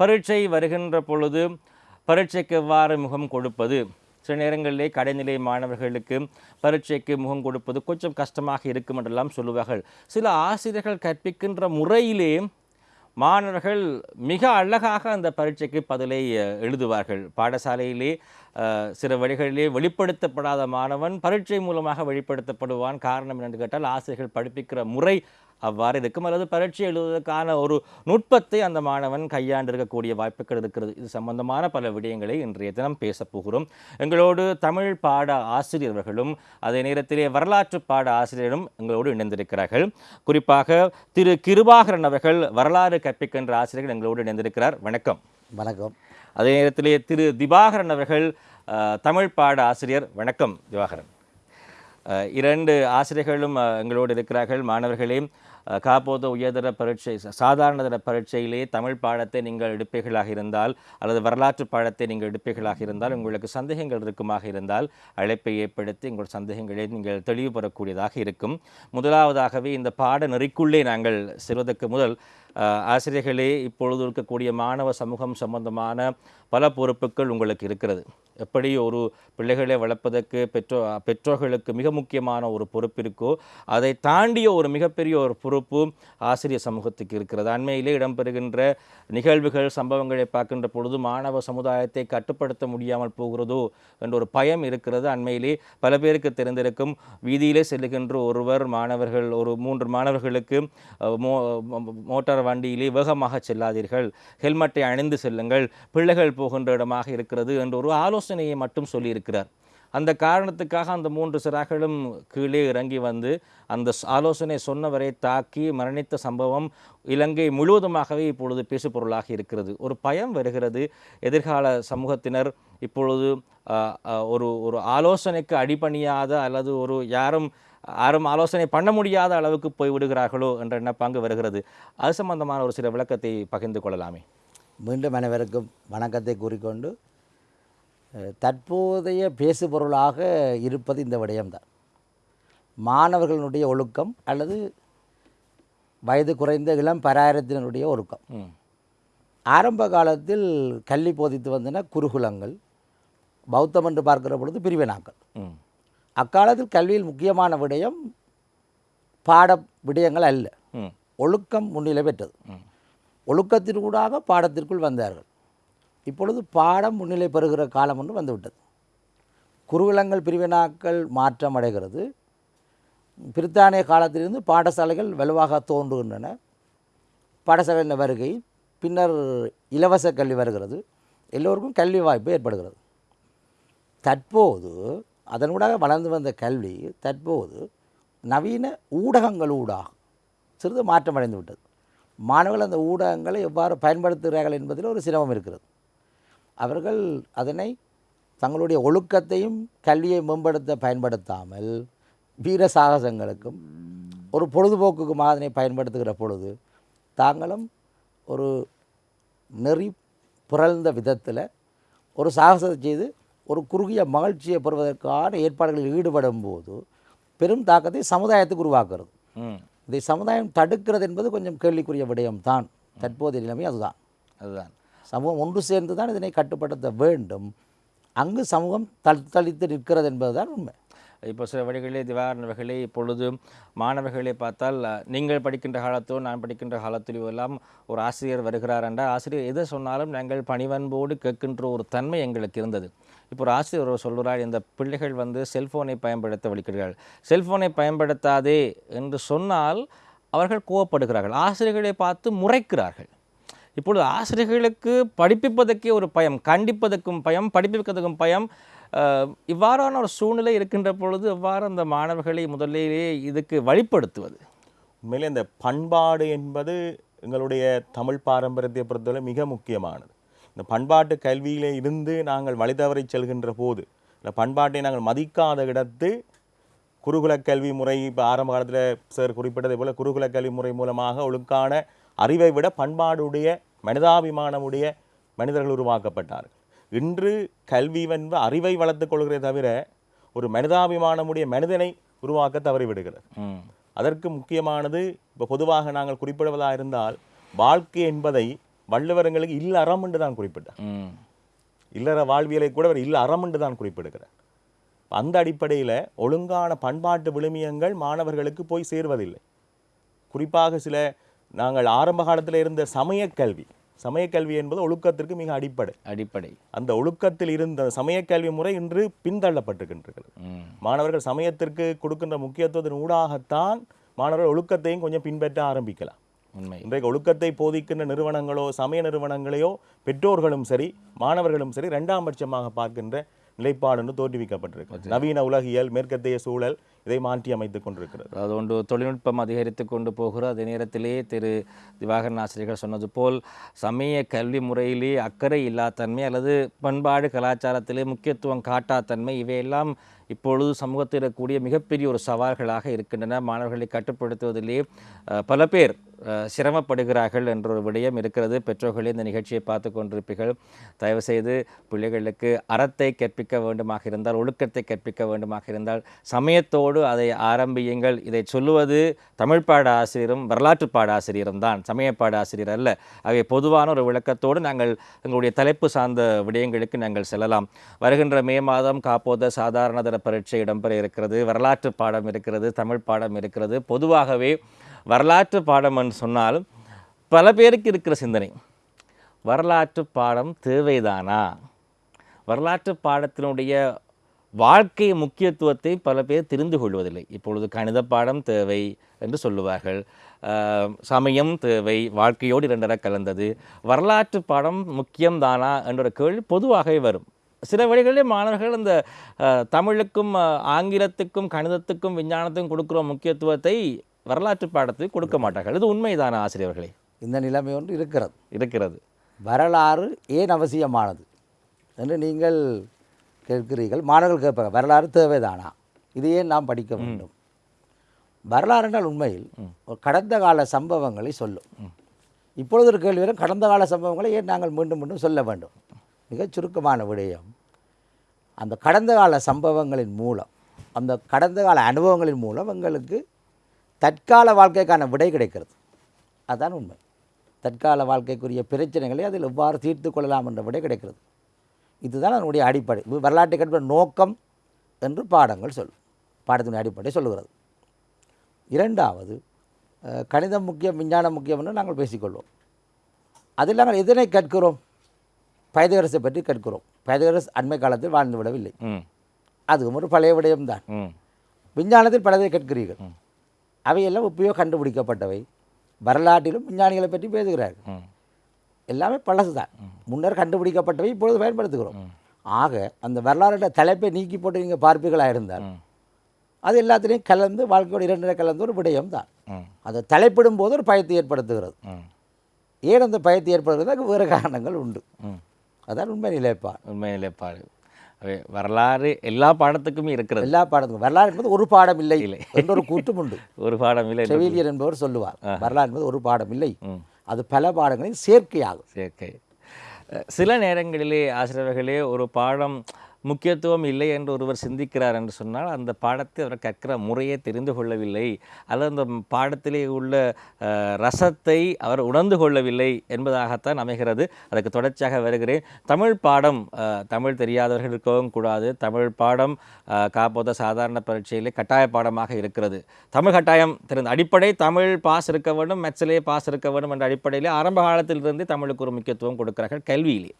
பரீட்சை வருகின்ற பொழுது பரீட்சைக்கு எவ்வாறு முகம் கொடுப்பது? சில நேரங்களிலே கடைநிலை மாணவர்களுக்கு பரீட்சைக்கு முகம் கொடுப்பது கொஞ்சம் கஷ்டமாக இருக்கும் என்றெல்லாம் சொல்லுவார்கள். சில ஆசிரியர்கள் கற்பிக்கின்ற முறையிலே மாணவர்கள் மிக அழகாக அந்த பரீட்சைக்கு பதிலை எழுதுவார்கள். பாடசாலையிலே சில வழிகளிலே வெளிப்படுத்தப்படாத மாணவன் பரீட்சை மூலமாக வெளிப்படுத்தப்படுவான். காரணம் என்னென்று கேட்டால் ஆசிரியர்கள் படிப்பிக்கிற முறை அவ்வாறு இருக்கும் அல்லது பரீட்சை எழுதுவதற்கான ஒரு நுட்பத்தை அந்த மாணவன் கையாண்டு இருக்கக்கூடிய வாய்ப்புகள் இருக்கிறது. இது சம்பந்தமான பல விடயங்களை இன்றைய தினம் பேசப் போகிறோம். எங்களோடு தமிழ் பாட ஆசிரியர்களும் அதே நேரத்திலே வரலாற்று பாட ஆசிரியரும் எங்களோடு இணைந்திருக்கிறார்கள். குறிப்பாக திரு கிருபாகரன் அவர்கள் வரலாறு கற்பிக்கின்ற ஆசிரியர்கள் எங்களோடு இணைந்திருக்கிறார். வணக்கம். வணக்கம். அதே நேரத்திலே திரு திவாகரன் அவர்கள் தமிழ் பாட ஆசிரியர். வணக்கம் திவாகரன். இரண்டு ஆசிரியர்களும் எங்களோடு இருக்கிறார்கள். மாணவர்களே அஹ், காப்போத உயர்தர பரீட்சை சாதாரணதர பரீட்சையிலேயே தமிழ் பாடத்தை நீங்கள் எடுப்பீர்களாக இருந்தால் அல்லது வரலாற்று பாடத்தை நீங்கள் எடுப்பீர்களாக இருந்தால் உங்களுக்கு சந்தேகங்கள் இருக்குமாக இருந்தால் அழைப்பை ஏற்படுத்தி உங்கள் சந்தேகங்களை நீங்கள் தெளிவு பெறக்கூடியதாக இருக்கும். முதலாவதாகவே இந்த பாட நெறிக்குள்ளே நாங்கள் செல்வதற்கு முதல் ஆசிரியர்களே இப்பொழுது இருக்கக்கூடிய மாணவ சமூகம் சம்பந்தமான பல பொறுப்புகள் உங்களுக்கு இருக்கிறது. எப்படி ஒரு பிள்ளைகளை வளர்ப்பதற்கு பெற்றோ பெற்றோர்களுக்கு மிக முக்கியமான ஒரு பொறுப்பு இருக்கோ அதை தாண்டிய ஒரு மிகப்பெரிய ஒரு பொறுப்பு ஆசிரியர் சமூகத்துக்கு இருக்கிறது. அண்மையிலே இடம்பெறுகின்ற நிகழ்வுகள் சம்பவங்களை பார்க்கின்ற பொழுது மாணவ சமுதாயத்தை கட்டுப்படுத்த முடியாமல் போகிறதோ என்ற ஒரு பயம் இருக்கிறது. அண்மையிலே பல பேருக்கு தெரிந்திருக்கும் வீதியிலே செல்லுகின்ற ஒருவர் மாணவர்கள் ஒரு மூன்று மாணவர்களுக்கு மோ- மோட்டார் வண்டியிலே வேகமாக செல்லாதீர்கள். ஹெல்மெட்டை அணிந்து செல்லுங்கள். பிள்ளைகள் போகின்ற இடமாக இருக்கிறது என்ற ஒரு ஆலோசனையை மட்டும் சொல்லியிருக்கிறார். அந்த காரணத்துக்காக அந்த மூன்று சிறார்களும் கீழே இறங்கி வந்து அந்த ஆலோசனை சொன்னவரை தாக்கி மரணித்த சம்பவம் இலங்கை முழுவதுமாகவே இப்பொழுது பேசுபொருளாக இருக்கிறது. ஒரு பயம் வருகிறது. எதிர்கால சமூகத்தினர் இப்பொழுது ஒரு ஒரு ஆலோசனைக்கு அடிபணியாத அல்லது ஒரு யாரும் யாரும் ஆலோசனை பண்ண முடியாத அளவுக்கு போய் விடுகிறார்களோ என்ற எண்ணப்பாங்கு வருகிறது. அது சம்பந்தமான ஒரு சில விளக்கத்தை பகிர்ந்து கொள்ளலாமே. மீண்டும் அனைவருக்கும் வணக்கத்தை கூறிக்கொண்டு தற்போதைய பேசுபொருளாக இருப்பது இந்த விடயம்தான். மாணவர்களுடைய ஒழுக்கம் அல்லது வயது குறைந்த இளம் பராயத்தினருடைய ஒழுக்கம். ஆரம்ப காலத்தில் கல்வி போதித்து வந்தன குருகுலங்கள் பௌத்தம் என்று பார்க்கிற பொழுது பிரிவினாக்கள். ம். அக்காலத்தில் கல்வியில் முக்கியமான விடயம் பாட விடயங்கள் அல்ல. ஒழுக்கம் முன்னிலை பெற்றது. ஒழுக்கத்திற்கூடாக பாடத்திற்குள் வந்தார்கள். இப்பொழுது பாடம் முன்னிலை பெறுகிற காலம் ஒன்று வந்துவிட்டது. குருகுலங்கள் பிரிவினாக்கள் மாற்றம் அடைகிறது. பிரித்தானிய காலத்திலிருந்து பாடசாலைகள் வலுவாக தோன்றுகின்றன. பாடசாலையின் வருகை பின்னர் இலவச கல்வி வருகிறது. எல்லோருக்கும் கல்வி வாய்ப்பு ஏற்படுகிறது. தற்போது அதனூடாக வளர்ந்து வந்த கல்வி தற்போது நவீன ஊடகங்களூடாக சிறிது மாற்றம் அடைந்து விட்டது. மாணவர்கள் அந்த ஊடகங்களை எவ்வாறு பயன்படுத்துகிறார்கள் என்பதில் ஒரு சிரமம் இருக்கிறது. அவர்கள் அதனை தங்களுடைய ஒழுக்கத்தையும் கல்வியை மேம்படுத்த பயன்படுத்தாமல் வீர சாகசங்களுக்கும் ஒரு பொழுதுபோக்குக்குமாக அதனை பயன்படுத்துகிற பொழுது தாங்களும் ஒரு நெறி புரழ்ந்த விதத்தில் ஒரு சாகசத்தை செய்து ஒரு குறுகிய மகிழ்ச்சியை பெறுவதற்கான ஏற்பாடுகளில் ஈடுபடும் போது பெரும் தாக்கத்தை சமுதாயத்துக்கு உருவாக்குறது. இதை சமுதாயம் தடுக்கிறது என்பது கொஞ்சம் கேள்விக்குரிய விடயம்தான். தற்போதைய நிலைமை அதுதான். அதுதான். சமூகம் ஒன்று சேர்ந்து தான் இதனை கட்டுப்படுத்த வேண்டும். அங்கு சமூகம் தத்தளித்து நிற்கிறது என்பதுதான் உண்மை. இப்போ சில வழிகளிலே திவாகரன் அவர்களே இப்பொழுது மாணவர்களை பார்த்தால் நீங்கள் படிக்கின்ற காலத்தோ நான் படிக்கின்ற காலத்திலோ எல்லாம் ஒரு ஆசிரியர் வருகிறார் என்றால் ஆசிரியர் எதை சொன்னாலும் நாங்கள் பணிவன்போடு கேட்கின்ற ஒரு தன்மை எங்களுக்கு இருந்தது. இப்போ ஒரு ஆசிரியர் ஒரு சொல்கிறார் இந்த பிள்ளைகள் வந்து செல்ஃபோனை பயன்படுத்த வலிக்கிறார்கள் செல்ஃபோனை பயன்படுத்தாதே என்று சொன்னால் அவர்கள் கோவப்படுகிறார்கள். ஆசிரியர்களை பார்த்து முறைக்கிறார்கள். இப்பொழுது ஆசிரியர்களுக்கு படிப்பிப்பதற்கே ஒரு பயம் கண்டிப்பதற்கும் பயம் படிப்பிப்பதற்கும் பயம் இவ்வாறான ஒரு சூழ்நிலை இருக்கின்ற பொழுது எவ்வாறு அந்த மாணவர்களை முதலிலேயே இதுக்கு வழிப்படுத்துவது? உண்மையிலே இந்த பண்பாடு என்பது எங்களுடைய தமிழ் பாரம்பரியத்தை பொறுத்தவரை மிக முக்கியமானது. இந்த பண்பாட்டு கல்வியிலே இருந்து நாங்கள் வழி தவறி செல்கின்ற போது இந்த பண்பாட்டை நாங்கள் மதிக்காத இடத்து குருகுல கல்வி முறை இப்போ ஆரம்ப காலத்தில் சார் குறிப்பிட்டதை போல குருகுல கல்வி முறை மூலமாக ஒழுக்கான அறிவை விட பண்பாடுடைய மனிதாபிமானமுடைய மனிதர்கள் உருவாக்கப்பட்டார்கள். இன்று கல்வி வென்ப அறிவை வளர்த்துக் கொள்கிறே தவிர ஒரு மனிதாபிமானமுடைய மனிதனை உருவாக்க தவறிவிடுகிறது. அதற்கு முக்கியமானது இப்போ பொதுவாக நாங்கள் குறிப்பிடுவதாக இருந்தால் வாழ்க்கை என்பதை வள்ளுவர் எங்களுக்கு இல்ல அறம் என்று தான் குறிப்பிட்டார். இல்லற வாழ்வியலை கூட அவர் இல்ல அறம் என்று தான் குறிப்பிடுகிறார். அந்த அடிப்படையில் ஒழுங்கான பண்பாட்டு விழுமியங்கள் மாணவர்களுக்கு போய் சேர்வதில்லை. குறிப்பாக சில நாங்கள் ஆரம்ப காலத்தில் இருந்த சமயக் கல்வி சமயக் கல்வி என்பது ஒழுக்கத்திற்கு மிக அடிப்படை. அடிப்படை. அந்த ஒழுக்கத்தில் இருந்த சமயக் கல்வி முறை இன்று பின்தள்ளப்பட்டிருக்கின்றது. மாணவர்கள் சமயத்திற்கு கொடுக்கின்ற முக்கியத்துவத்தின் ஊடாகத்தான் மாணவர்கள் ஒழுக்கத்தையும் கொஞ்சம் பின்பற்ற ஆரம்பிக்கலாம். உண்மை. இன்றைக்கு ஒழுக்கத்தை போதிக்கின்ற நிறுவனங்களோ சமய நிறுவனங்களையோ பெற்றோர்களும் சரி மாணவர்களும் சரி இரண்டாம் பட்சமாக பார்க்கின்ற நிலைப்பாடு என்று தோற்றுவிக்கப்பட்டிருக்கு நவீன உலகியல் மேற்கத்திய சூழல் இதை மாற்றி அமைத்துக் கொண்டிருக்கிறது. அது ஒன்று தொழில்நுட்பம் அதிகரித்து கொண்டு போகிற அதே நேரத்திலே திரு திவாகரன் ஆசிரியர்கள் சொன்னது போல் சமய கல்வி முறையிலே அக்கறை இல்லாதன்மை அல்லது பண்பாடு கலாச்சாரத்திலே முக்கியத்துவம் காட்டாத்தன்மை இவையெல்லாம் இப்பொழுது சமூகத்தில் இருக்கக்கூடிய மிகப்பெரிய ஒரு சவால்களாக இருக்கின்றன. மாணவர்களை கட்டுப்படுத்துவதிலே பல பேர் சிரமப்படுகிறார்கள் என்ற ஒரு விடயம் இருக்கிறது. பெற்றோர்களே இந்த நிகழ்ச்சியை பார்த்து கொண்டிருப்பீர்கள். தயவுசெய்து பிள்ளைகளுக்கு அறத்தை கற்பிக்க வேண்டுமாக இருந்தால் ஒழுக்கத்தை கற்பிக்க வேண்டுமாக இருந்தால் சமயத்தோடு அதை ஆரம்பியுங்கள். இதை சொல்லுவது தமிழ் பாட ஆசிரியரும் வரலாற்று பாட ஆசிரியரும் தான். சமய ஆசிரியர் அல்ல. ஆகவே பொதுவான ஒரு விளக்கத்தோடு நாங்கள் எங்களுடைய தலைப்பு சார்ந்த விடயங்களுக்கு நாங்கள் செல்லலாம். வருகின்ற மே மாதம் காப்போத சாதாரணதர பரீட்சை இடம்பெற இருக்கிறது. வரலாற்று பாடம் இருக்கிறது. தமிழ் பாடம் இருக்கிறது. பொதுவாகவே வரலாற்று பாடம் என்று சொன்னால் பல பேருக்கு இருக்கிற சிந்தனை. வரலாற்று பாடம் தேவைதானா? வரலாற்று பாடத்தினுடைய வாழ்க்கை முக்கியத்துவத்தை பல பேர் தெரிந்து கொள்வதில்லை. இப்பொழுது கணித பாடம் தேவை என்று சொல்லுவார்கள். சமயம் தேவை வாழ்க்கையோடு இரண்டர கலந்தது. வரலாற்று பாடம் முக்கியம்தானா என்ற கேள்வி பொதுவாகவே வரும். சில வழிகளிலே மாணவர்கள் இந்த தமிழுக்கும் ஆங்கிலத்துக்கும் கணிதத்துக்கும் விஞ்ஞானத்துக்கும் கொடுக்குற முக்கியத்துவத்தை வரலாற்று பாடத்துக்கு கொடுக்க மாட்டார்கள். இது உண்மைதானா ஆசிரியர்களே? இந்த நிலைமை ஒன்று இருக்கிறது. இருக்கிறது. வரலாறு ஏன் அவசியமானது? என்று நீங்கள் கேட்கிறீர்கள். மாணவர்கள் கேட்பாங்க வரலாறு தேவைதானா? இது ஏன் நாம் படிக்க வேண்டும்? வரலாறு என்றால் உண்மையில் ஒரு கடந்த கால சம்பவங்களை சொல்லும். இப்பொழுது ஒரு கேள்வி வரும் கடந்த கால சம்பவங்களை ஏன் நாங்கள் மீண்டும் மீண்டும் சொல்ல வேண்டும்? மிகச் சுருக்கமான விடயம். அந்த கடந்த கால சம்பவங்களின் மூலம் அந்த கடந்த கால அனுபவங்களின் மூலம் எங்களுக்கு தற்கால வாழ்க்கைக்கான விடை கிடைக்கிறது. அதுதான் உண்மை. தற்கால வாழ்க்கைக்குரிய பிரச்சனைகளை அதில் எவ்வாறு தீர்த்து கொள்ளலாம் என்ற விடை கிடைக்கிறது. இதுதான் அதனுடைய அடிப்படை. வரலாற்றை கற்ற நோக்கம் என்று பாடங்கள் சொல்லும் பாடத்தின் அடிப்படை சொல்லுகிறது. இரண்டாவது கணிதம் முக்கியம் விஞ்ஞானம் முக்கியம் என்று நாங்கள் பேசிக்கொள்வோம். அதில் நாங்கள் எதனை கற்கிறோம்? பைதகரசை பற்றி கற்கிறோம். பைதகரஸ் அண்மை காலத்தில் வாழ்ந்து விடவில்லை. அதுவும் ஒரு பழைய விடயம்தான். விஞ்ஞானத்தில் பலதை கற்கிறீர்கள். அவையெல்லாம் எப்பயோ கண்டுபிடிக்கப்பட்டவை. வரலாற்றிலும் விஞ்ஞானிகளை பற்றி பேசுகிறார்கள். எல்லாமே பழசுதான். முன்னர் கண்டுபிடிக்கப்பட்டவை இப்பொழுது பயன்படுத்துகிறோம். ஆக அந்த வரலாறுடைய தலைப்பை நீக்கி போட்டு நீங்கள் பார்ப்பீர்களாக இருந்தால். அது எல்லாத்திலையும் கலந்து வாழ்க்கையோட இரண்டரை கலந்து ஒரு விடயம் தான் அதை தலைப்பிடும் போது ஒரு பயத்தை ஏற்படுத்துகிறது. ஏன் அந்த பயத்தை ஏற்படுத்துறது அதுக்கு வேறு காரணங்கள் உண்டு. அதான் உண்மை நிலைப்பாடு. உண்மை நிலைப்பாடு. வரலாறு எல்லா பாடத்துக்குமே இருக்கிறது. எல்லா பாடத்துக்கும். வரலாறு என்பது ஒரு பாடம் இல்லை இல்லை. என்ற ஒரு கூட்டும் உண்டு. ஒரு பாடம் இல்லை செவிலியர் என்பவர் சொல்லுவார். வரலாறு என்பது ஒரு பாடம் இல்லை. அது பல பாடங்களின் சேர்க்கையாகும். சேர்க்கை. சில நேரங்களிலே ஆசிரியர்களே ஒரு பாடம் முக்கியத்துவம் இல்லை என்று ஒருவர் சிந்திக்கிறார் என்று சொன்னால் அந்த பாடத்தை அவர் கற்கிற முறையை தெரிந்து கொள்ளவில்லை. அல்லது அந்த பாடத்திலே உள்ள ரசத்தை அவர் உணர்ந்து கொள்ளவில்லை என்பதாகத்தான் அமைகிறது. அதற்கு தொடர்ச்சியாக வருகிறேன். தமிழ் பாடம் தமிழ் தெரியாதவர்கள் இருக்கவும் கூடாது. தமிழ் பாடம் காப்போத சாதாரண பரீட்சையிலே கட்டாய பாடமாக இருக்கிறது. தமிழ் கட்டாயம் தெரிந்த அடிப்படை தமிழ் பாஸ் இருக்க வேண்டும் மெச்சலே பாஸ் இருக்க வேண்டும் என்ற அடிப்படையிலே ஆரம்ப காலத்திலிருந்து தமிழுக்கு ஒரு முக்கியத்துவம் கொடுக்கிறார்கள் கல்வியிலே.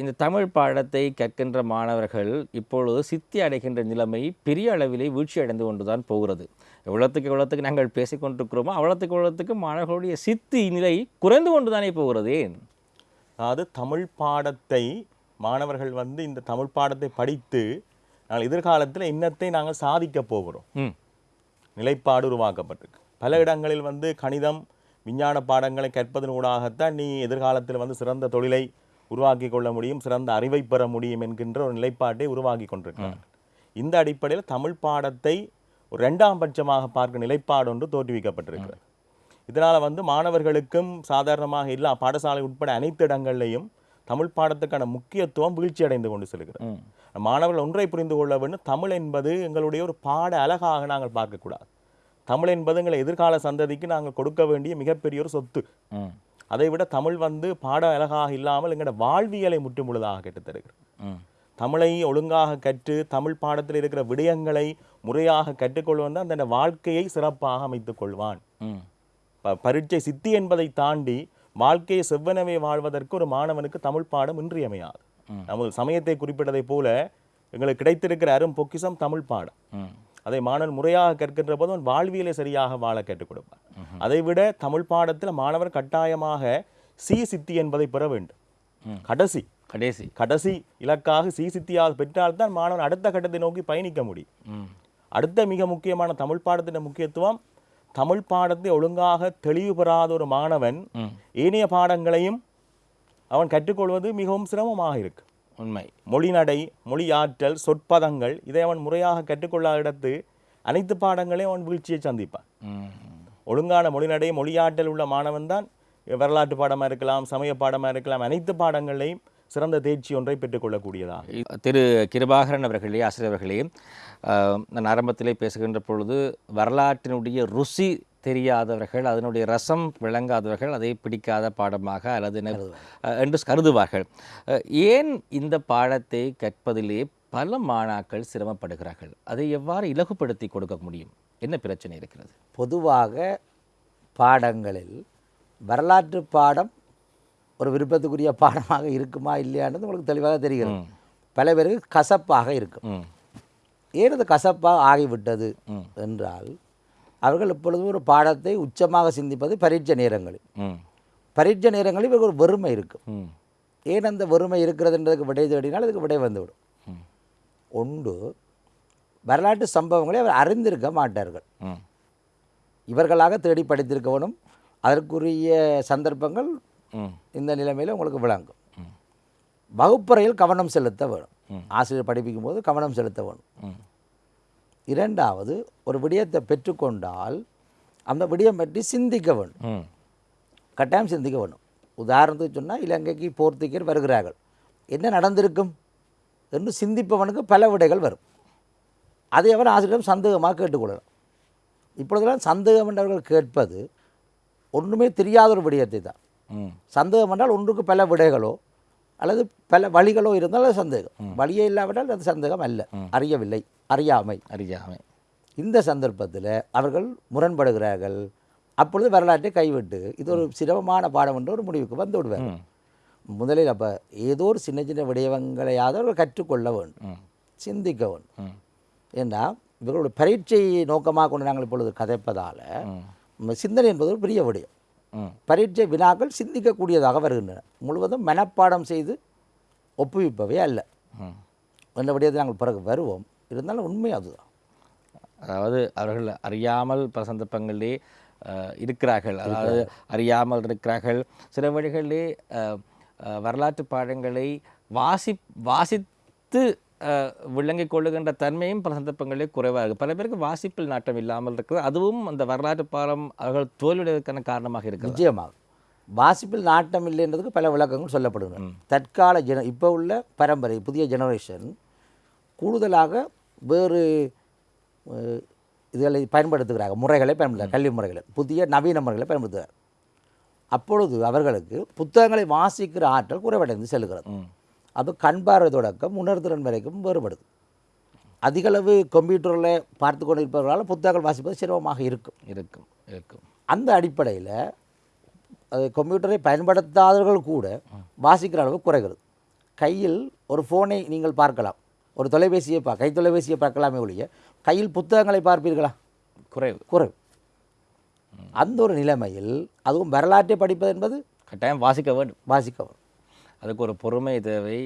இந்த தமிழ் பாடத்தை கற்கின்ற மாணவர்கள் இப்பொழுது சித்தி அடைகின்ற நிலைமை பெரிய அளவிலே வீழ்ச்சி அடைந்து கொண்டு தான் போகிறது. எவ்வளோத்துக்கு எவ்வளோத்துக்கு நாங்கள் பேசிக் கொண்டிருக்கிறோமோ அவ்வளோத்துக்கு எவ்வளோத்துக்கு மாணவர்களுடைய சித்தி நிலை குறைந்து கொண்டு தானே போகிறது. அதாவது தமிழ் பாடத்தை மாணவர்கள் வந்து இந்த தமிழ் பாடத்தை படித்து நாங்கள் எதிர்காலத்தில் இன்னத்தை நாங்கள் சாதிக்க போகிறோம். நிலைப்பாடு உருவாக்கப்பட்டிருக்கு. பல இடங்களில் வந்து கணிதம் விஞ்ஞான பாடங்களை கற்பதன் ஊடாகத்தான் நீ எதிர்காலத்தில் வந்து சிறந்த தொழிலை உருவாக்கி கொள்ள முடியும் சிறந்த அறிவை பெற முடியும் என்கின்ற ஒரு நிலைப்பாட்டை உருவாக்கி கொண்டிருக்கிறார் இந்த அடிப்படையில் தமிழ் பாடத்தை ஒரு ரெண்டாம் பட்சமாக பார்க்க நிலைப்பாடு ஒன்று தோற்றுவிக்கப்பட்டிருக்கிறது. இதனால் வந்து மாணவர்களுக்கும் சாதாரணமாக எல்லா பாடசாலை உட்பட அனைத்து இடங்கள்லையும் தமிழ் பாடத்துக்கான முக்கியத்துவம் வீழ்ச்சி அடைந்து கொண்டு செல்கிறது. மாணவர்கள் ஒன்றை புரிந்து கொள்ள வேண்டும் தமிழ் என்பது எங்களுடைய ஒரு பாட அழகாக நாங்கள் பார்க்கக்கூடாது. தமிழ் என்பது எங்களை எதிர்கால சந்ததிக்கு நாங்கள் கொடுக்க வேண்டிய மிகப்பெரிய ஒரு சொத்து. அதை விட தமிழ் வந்து பாட அழகாக இல்லாமல் எங்களோட வாழ்வியலை முற்றுமுழுதாக கற்றுத் தருகிறது. ம். தமிழை ஒழுங்காக கற்று தமிழ் பாடத்தில் இருக்கிற விடயங்களை முறையாக கற்றுக்கொள்வன் தன் வாழ்க்கையை சிறப்பாக அமைத்துக் கொள்வான். பரீட்சை சித்தி என்பதை தாண்டி வாழ்க்கையை செவ்வனவே வாழ்வதற்கு ஒரு மாணவனுக்கு தமிழ் பாடம் இன்றியமையாது. நமது சமயத்தை குறிப்பிட்டதைப் போல எங்களுக்கு கிடைத்திருக்கிற அரும் பொக்கிஷம் தமிழ் பாடம். அதை மாணவன் முறையாக கற்கின்ற போது அவன் வாழ்வியலை சரியாக வாழ கற்றுக் கொடுப்பான். அதை விட தமிழ் பாடத்தில் மாணவர் கட்டாயமாக சி சித்தி என்பதை பெற வேண்டும். கடைசி. கடைசி. கடைசி இலக்காக சி சித்தியாக பெற்றால்தான் மாணவன் அடுத்த கட்டத்தை நோக்கி பயணிக்க முடியும். அடுத்த மிக முக்கியமான தமிழ் பாடத்தின் முக்கியத்துவம் தமிழ் பாடத்தை ஒழுங்காக தெளிவு பெறாத ஒரு மாணவன் ஏனைய பாடங்களையும் அவன் கற்றுக்கொள்வது மிகவும் சிரமமாக இருக்கு. உண்மை. மொழிநடை மொழியாற்றல் சொற்பதங்கள் இதை அவன் முறையாக கற்றுக்கொள்ளாத இடத்து அனைத்து பாடங்களையும் அவன் வீழ்ச்சியை சந்திப்பான். ஒழுங்கான மொழிநடை மொழியாற்றல் உள்ள மாணவன் தான் வரலாற்று பாடமாக இருக்கலாம் சமய பாடமாக இருக்கலாம் அனைத்து பாடங்களையும் சிறந்த தேர்ச்சி ஒன்றை பெற்றுக்கொள்ளக்கூடியதாக திரு கிருபாகரன் அவர்களே ஆசிரியர் அவர்களே நான் ஆரம்பத்திலே பேசுகின்ற பொழுது வரலாற்றினுடைய ருசி தெரியாதவர்கள் அதனுடைய ரசம் விளங்காதவர்கள் அதை பிடிக்காத பாடமாக அல்லது என்று கருதுவார்கள். ஏன் இந்த பாடத்தை கற்பதிலே பல மாணாக்கள் சிரமப்படுகிறார்கள்? அதை எவ்வாறு இலகுப்படுத்தி கொடுக்க முடியும்? என்ன பிரச்சனை இருக்கிறது? பொதுவாக பாடங்களில் வரலாற்று பாடம் ஒரு விருப்பத்துக்குரிய பாடமாக இருக்குமா இல்லையான்றது உங்களுக்கு தெளிவாக தெரிகிறது. பல பேருக்கு கசப்பாக இருக்கும். ஏன் அது கசப்பாக ஆகிவிட்டது. என்றால் அவர்கள் இப்பொழுது ஒரு பாடத்தை உச்சமாக சிந்திப்பது பரீட்சை நேரங்களில். பரீட்சை நேரங்களில் இவருக்கு ஒரு வெறுமை இருக்கும். ஏன் அந்த வெறுமை இருக்கிறதுன்றதுக்கு விடை தேடினால் அதுக்கு விடை வந்துவிடும். ஒன்று வரலாற்று சம்பவங்களை அவர் அறிந்திருக்க மாட்டார்கள். இவர்களாக தேடி படித்திருக்கவனும் அதற்குரிய சந்தர்ப்பங்கள் இந்த நிலைமையில் உங்களுக்கு விளங்கும். வகுப்பறையில் கவனம் செலுத்த வேணும். ஆசிரியர் படிப்பிக்கும் போது கவனம் செலுத்த வேணும். இரண்டாவது ஒரு விடயத்தை பெற்றுக்கொண்டால் அந்த விடயம் பற்றி சிந்திக்க வேண்டும் ம். கட்டாயம் சிந்திக்க வேண்டும் உதாரணத்துக்கு சொன்னால் இலங்கைக்கு போர்த்துகீர் வருகிறார்கள். என்ன நடந்திருக்கும்? என்று சிந்திப்பவனுக்கு பல விடைகள் வரும். அதை அவர் ஆசிரியரிடம் சந்தேகமாக கேட்டுக்கொள்ளலாம். இப்பொழுதெல்லாம் சந்தேகம் என்றவர்கள் கேட்பது ஒன்றுமே தெரியாத ஒரு விடயத்தை தான். சந்தேகம் என்றால் ஒன்றுக்கு பல விடைகளோ அல்லது பல வழிகளோ இருந்தால் அது சந்தேகம். வழியே இல்லாவிட்டால் அது சந்தேகம் அல்ல. அறியவில்லை அறியாமை. அறியாமை. இந்த சந்தர்ப்பத்தில் அவர்கள் முரண்படுகிறார்கள். அப்பொழுது வரலாற்றை கைவிட்டு இது ஒரு சிரமமான பாடம் என்ற ஒரு முடிவுக்கு வந்து விடுவார் முதலில் அப்போ ஏதோ ஒரு சின்ன சின்ன விடயங்களையாவது அவர்கள் கற்றுக்கொள்ள வேண்டும். சிந்திக்க வேண்டும். ஏன்னா இவர்களுடைய பரீட்சையை நோக்கமாக கொண்டு நாங்கள் இப்பொழுது கதைப்பதால் சிந்தனை என்பது ஒரு பெரிய விடயம். பரீட்சை வினாக்கள் சிந்திக்கக்கூடியதாக வருகின்றன. முழுவதும் மனப்பாடம் செய்து ஒப்புவிப்பவை அல்ல. என்ற விடயத்தை நாங்கள் பிறகு வருவோம். இருந்தாலும் உண்மை அதுதான். அதாவது அவர்கள் அறியாமல் பல சந்தர்ப்பங்களிலே இருக்கிறார்கள். அதாவது அறியாமல் இருக்கிறார்கள். சில வழிகளிலே வரலாற்று பாடங்களை வாசி வாசித்து விளங்கிக் கொள்ளுகின்ற தன்மையும் பல சந்தர்ப்பங்களிலே குறைவாக இருக்கு. பல பேருக்கு வாசிப்பில் நாட்டம் இல்லாமல் இருக்குது. அதுவும் அந்த வரலாற்று பாடம் அவர்கள் தோல்வியடைவதற்கான காரணமாக இருக்கிறது. நிச்சயமாக. வாசிப்பில் நாட்டம் இல்லைன்றதுக்கு பல விளக்கங்கள் சொல்லப்படுகின்றன. தற்கால ஜென இப்போ உள்ள பரம்பரை புதிய ஜெனரேஷன் கூடுதலாக வேறு இதுகளை பயன்படுத்துகிறாங்க முறைகளை பயன்படுத்துகிறாங்க கல்வி முறைகளை. புதிய நவீன முறைகளை பயன்படுத்துகிறார் அப்பொழுது அவர்களுக்கு புத்தகங்களை வாசிக்கிற ஆற்றல் குறைவடைந்து செல்கிறது. அது கண்பார்வை தொடக்கம் உணர்திறன் வரைக்கும் வேறுபடுது. அதிகளவு கம்ப்யூட்டரில் பார்த்து கொண்டிருப்பவர்களால் புத்தகங்கள் வாசிப்பது சிரமமாக இருக்கும் இருக்கும் இருக்கும். அந்த அடிப்படையில் அது கம்ப்யூட்டரை பயன்படுத்தாதவர்கள் கூட வாசிக்கிற அளவு குறைகிறது. கையில் ஒரு ஃபோனை நீங்கள் பார்க்கலாம். ஒரு தொலைபேசியை பா கை தொலைபேசியை பார்க்கலாமே ஒழிய கையில் புத்தகங்களை பார்ப்பீர்களா? குறைவு. குறைவு. அந்த ஒரு நிலைமையில் அதுவும் வரலாற்றை படிப்பது என்பது கட்டாயம் வாசிக்க வேண்டும். வாசிக்கவும் அதுக்கு ஒரு பொறுமை தேவை.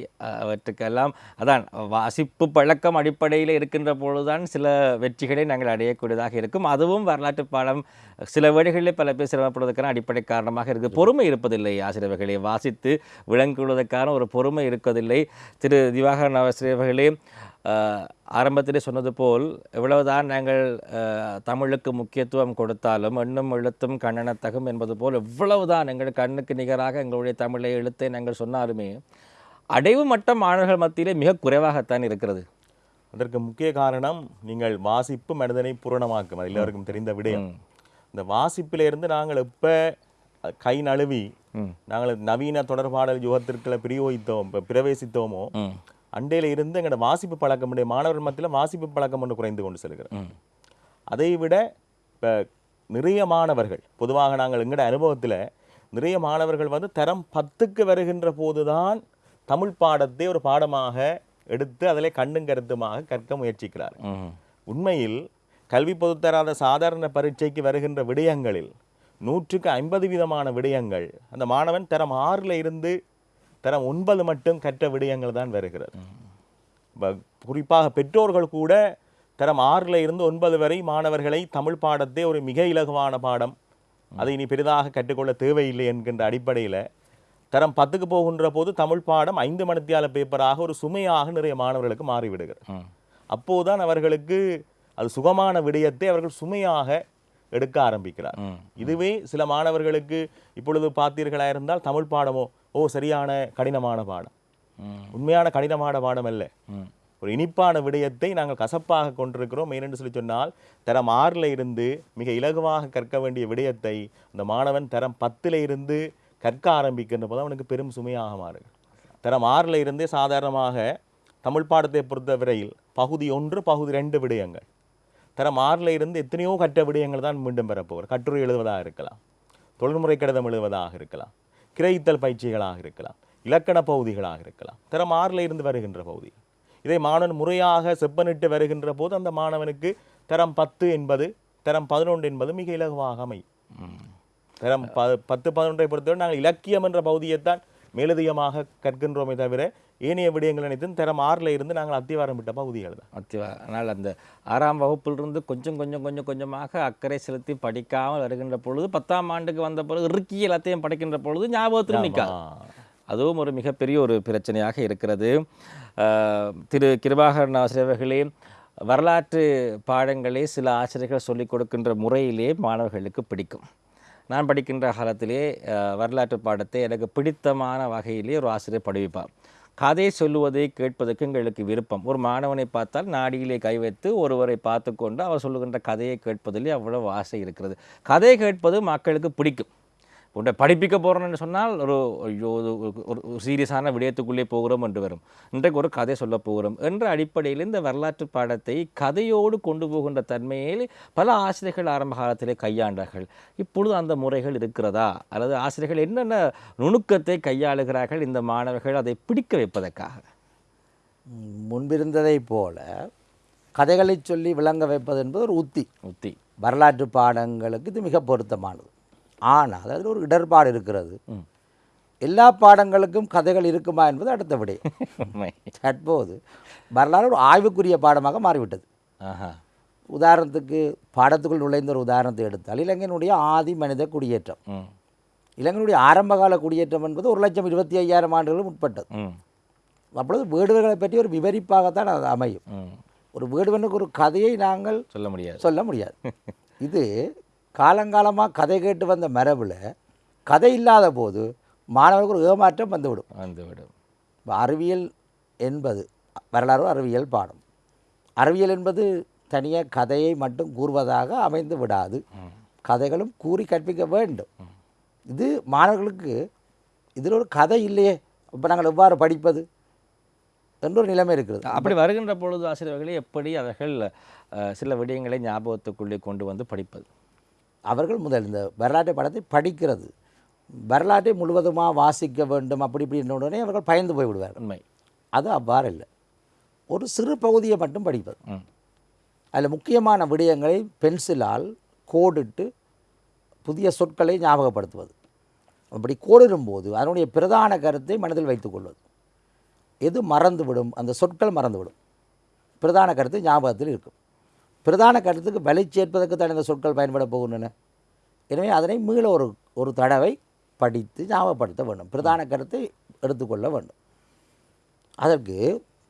அவற்றுக்கெல்லாம் அதான் வாசிப்பு பழக்கம் அடிப்படையில் இருக்கின்ற பொழுதுதான் சில வெற்றிகளை நாங்கள் அடையக்கூடியதாக இருக்கும். அதுவும் வரலாற்று பாடம் சில வேளைகளிலே பல பேர் சிரமப்படுவதற்கான அடிப்படை காரணமாக இருக்குது பொறுமை இருப்பதில்லை ஆசிரியர்களை. வாசித்து விளங்குவதற்கான ஒரு பொறுமை இருப்பதில்லை திரு. திவாகரன் ஆசிரியர்களே ஆரம்பத்திலே சொன்னது போல் எவ்வளவுதான் நாங்கள் தமிழுக்கு முக்கியத்துவம் கொடுத்தாலும் எண்ணும் எழுத்தும் கண்ணனத்தகும் என்பது போல் எவ்வளவுதான் எங்கள் கண்ணுக்கு நிகராக எங்களுடைய தமிழை எழுத்தை நாங்கள் சொன்னாலுமே அடைவு மட்டம் மாணவர்கள் மத்தியிலே மிக குறைவாகத்தான் இருக்கிறது. அதற்கு முக்கிய காரணம் நீங்கள் வாசிப்பு மனிதனை பூரணமாக்கும். அது எல்லாருக்கும் தெரிந்த விடயம். இந்த வாசிப்பிலிருந்து நாங்கள் எப்போ கை நழுவி. நாங்கள் நவீன தொடர்பாடல் யுகத்திற்குள்ள பிரயோகித்தோம் இப்ப பிரவேசித்தோமோ அண்டையில இருந்து எங்களோட வாசிப்பு பழக்கம் உடைய மாணவர் மத்தியில் வாசிப்பு பழக்கம் ஒன்று குறைந்து கொண்டு செல்கிறது ம். அதை விட இப்போ நிறைய மாணவர்கள் பொதுவாக நாங்கள் எங்களோட அனுபவத்தில் நிறைய மாணவர்கள் வந்து தரம் பத்துக்கு வருகின்ற போதுதான் தமிழ் பாடத்தை ஒரு பாடமாக எடுத்து அதிலே கண்ணும் கருத்துமாக கற்க முயற்சிக்கிறார் உண்மையில் கல்வி பொதுத்தராத சாதாரண பரீட்சைக்கு வருகின்ற விடயங்களில் நூற்றுக்கு ஐம்பது விதமான விடயங்கள் அந்த மாணவன் தரம் ஆறில் இருந்து தரம் ஒன்பது மட்டும் கற்ற விடயங்கள் தான் வருகிறது. குறிப்பாக பெற்றோர்கள் கூட தரம் ஆறில் இருந்து ஒன்பது வரை மாணவர்களை தமிழ் பாடத்தை ஒரு மிக இலகுவான பாடம். அதை இனி பெரிதாக கற்றுக்கொள்ள தேவையில்லை என்கின்ற அடிப்படையில் தரம் பத்துக்கு போகின்ற போது தமிழ் பாடம் ஐந்து மணித்தியால பேப்பராக ஒரு சுமையாக நிறைய மாணவர்களுக்கு மாறிவிடுகிறது. அப்போதுதான் அவர்களுக்கு அது சுகமான விடயத்தை அவர்கள் சுமையாக எடுக்க ஆரம்பிக்கிறார். இதுவே சில மாணவர்களுக்கு இப்பொழுது பார்த்தீர்களா இருந்தால் தமிழ் பாடமோ ஓ சரியான கடினமான பாடம். உண்மையான கடினமான பாடம் அல்ல. ம் ஒரு இனிப்பான விடயத்தை நாங்கள் கசப்பாக கொண்டிருக்கிறோம். ஏனென்று சொல்லி சொன்னால் தரம் ஆறில் இருந்து மிக இலகுவாக கற்க வேண்டிய விடயத்தை அந்த மாணவன் தரம் பத்தில் இருந்து கற்க ஆரம்பிக்கின்ற போது அவனுக்கு பெரும் சுமையாக மாறுகிறது தரம் ஆறில் இருந்தே சாதாரணமாக தமிழ் பாடத்தை பொறுத்த விரையில் பகுதி ஒன்று பகுதி ரெண்டு விடயங்கள். தரம் ஆறில் இருந்து எத்தனையோ கற்ற விடயங்கள் தான் மீண்டும் பெறப்போவர் கட்டுரை எழுதுவதாக இருக்கலாம். தொழில்முறை கடிதம் எழுதுவதாக இருக்கலாம். கிரகித்தல் பயிற்சிகளாக இருக்கலாம் இலக்கண பகுதிகளாக இருக்கலாம். தரம் ஆறில் இருந்து வருகின்ற பகுதி. இதை மாணவன் முறையாக செப்பனிட்டு வருகின்ற போது அந்த மாணவனுக்கு தரம் பத்து என்பது தரம் பதினொன்று என்பது மிக இலகுவாக அமையும். தரம் ப பத்து பதினொன்றை பொறுத்தவரை நாங்கள் இலக்கியம் என்ற பகுதியைத்தான் மேலதிகமாக கற்கின்றோமே தவிர ஏனைய விடயங்கள் அனைத்தும் தரம் ஆறில் இருந்து நாங்கள் அத்திவாரம் விட்ட பகுதிகள் தான். அத்திவா ஆனால் அந்த ஆறாம் வகுப்பிலிருந்து கொஞ்சம் கொஞ்சம் கொஞ்சம் கொஞ்சமாக அக்கறை செலுத்தி படிக்காமல் வருகின்ற பொழுது பத்தாம் ஆண்டுக்கு வந்த பொழுது இறுக்கி எல்லாத்தையும் படிக்கின்ற பொழுது ஞாபகத்தில் நிற்காது. அதுவும் ஒரு மிகப்பெரிய ஒரு பிரச்சனையாக இருக்கிறது. திரு கிருபாகரன் ஆசிரியர்களே வரலாற்று பாடங்களை சில ஆசிரியர்கள் சொல்லிக் கொடுக்கின்ற முறையிலே மாணவர்களுக்கு பிடிக்கும். நான் படிக்கின்ற காலத்திலே வரலாற்று பாடத்தை எனக்கு பிடித்தமான வகையிலே ஒரு ஆசிரியர் படிப்பார் கதை சொல்லுவதை கேட்பதற்கு எங்களுக்கு விருப்பம். ஒரு மாணவனை பார்த்தால் நாடியிலே கை வைத்து ஒருவரை பார்த்து கொண்டு அவர் சொல்லுகின்ற கதையை கேட்பதிலே அவ்வளவு ஆசை இருக்கிறது. கதை கேட்பது மக்களுக்கு பிடிக்கும். உன்னை படிப்பிக்க போகிறோம்னு சொன்னால் ஒரு ஐயோ ஒரு- சீரியஸான விடயத்துக்குள்ளே போகிறோம் என்று வரும். இன்றைக்கு ஒரு கதை சொல்ல போகிறோம் என்ற அடிப்படையில் இந்த வரலாற்று பாடத்தை கதையோடு கொண்டு போகின்ற தன்மையில் பல ஆசிரியர்கள் ஆரம்ப காலத்திலே கையாண்டார்கள். இப்பொழுது அந்த முறைகள் இருக்கிறதா? அல்லது ஆசிரியர்கள் என்னென்ன நுணுக்கத்தை கையாளுகிறார்கள்? இந்த மாணவர்கள் அதை பிடிக்க வைப்பதற்காக. முன்பிருந்ததைப் போல கதைகளை சொல்லி விளங்க வைப்பது என்பது ஒரு உத்தி. உத்தி. வரலாற்று பாடங்களுக்கு இது மிக பொருத்தமானது. ஆனால் அதில் ஒரு இடர்பாடு இருக்கிறது. எல்லா பாடங்களுக்கும் கதைகள் இருக்குமா என்பது அடுத்த விடை. தற்போது வரலாறு ஒரு ஆய்வுக்குரிய பாடமாக மாறிவிட்டது. உதாரணத்துக்கு பாடத்துக்குள் நுழைந்த ஒரு உதாரணத்தை எடுத்தால் இலங்கையினுடைய ஆதி மனித குடியேற்றம். இலங்கையினுடைய ஆரம்பகால குடியேற்றம் என்பது ஒரு லட்சம் இருபத்தி ஐயாயிரம் ஆண்டுகளும் உட்பட்டது அப்பொழுது வீடுகளை பற்றி ஒரு விவரிப்பாகத்தான் அது அமையும். ஒரு வீடுவனுக்கு ஒரு கதையை நாங்கள் சொல்ல முடியாது. சொல்ல முடியாது. இது காலங்காலமாக கதை கேட்டு வந்த மரபில் கதை இல்லாத போது மாணவர்களுக்கு ஒரு ஏமாற்றம் வந்துவிடும். வந்துவிடும். இப்ப அறிவியல் என்பது வரலாறு அறிவியல் பாடம். அறிவியல் என்பது தனியாக கதையை மட்டும் கூறுவதாக அமைந்து விடாது. கதைகளும் கூறி கற்பிக்க வேண்டும். இது மாணவர்களுக்கு இதில் ஒரு கதை இல்லையே இப்போ நாங்கள் எவ்வாறு படிப்பது என்ற ஒரு நிலைமை இருக்கிறது. அப்படி வருகின்ற பொழுது ஆசிரியர்களே எப்படி அவர்கள் சில விடயங்களை ஞாபகத்துக்குள்ளே கொண்டு வந்து படிப்பது? அவர்கள் முதல் இந்த வரலாற்று படத்தை படிக்கிறது. வரலாற்றை முழுவதுமாக வாசிக்க வேண்டும் அப்படி இப்படின்ற உடனே அவர்கள் பயந்து போய் விடுவார்கள் உண்மை. அது அவ்வாறு இல்லை. ஒரு சிறு பகுதியை மட்டும் படிப்பது. அதில் முக்கியமான விடயங்களை பென்சிலால் கோடிட்டு புதிய சொற்களை ஞாபகப்படுத்துவது. அப்படி கோடிடும்போது அதனுடைய பிரதான கருத்தை மனதில் வைத்துக்கொள்வது எது மறந்துவிடும் அந்த சொற்கள் மறந்துவிடும். பிரதான கருத்து ஞாபகத்தில் இருக்கும். பிரதான கருத்துக்கு வலை சேர்ப்பதற்கு தான் இந்த சொற்கள் பயன்பட போகின்றன. எனவே அதனை மீள ஒரு ஒரு தடவை படித்து ஞாபகப்படுத்த வேண்டும். பிரதான கருத்தை எடுத்துக்கொள்ள வேண்டும். அதற்கு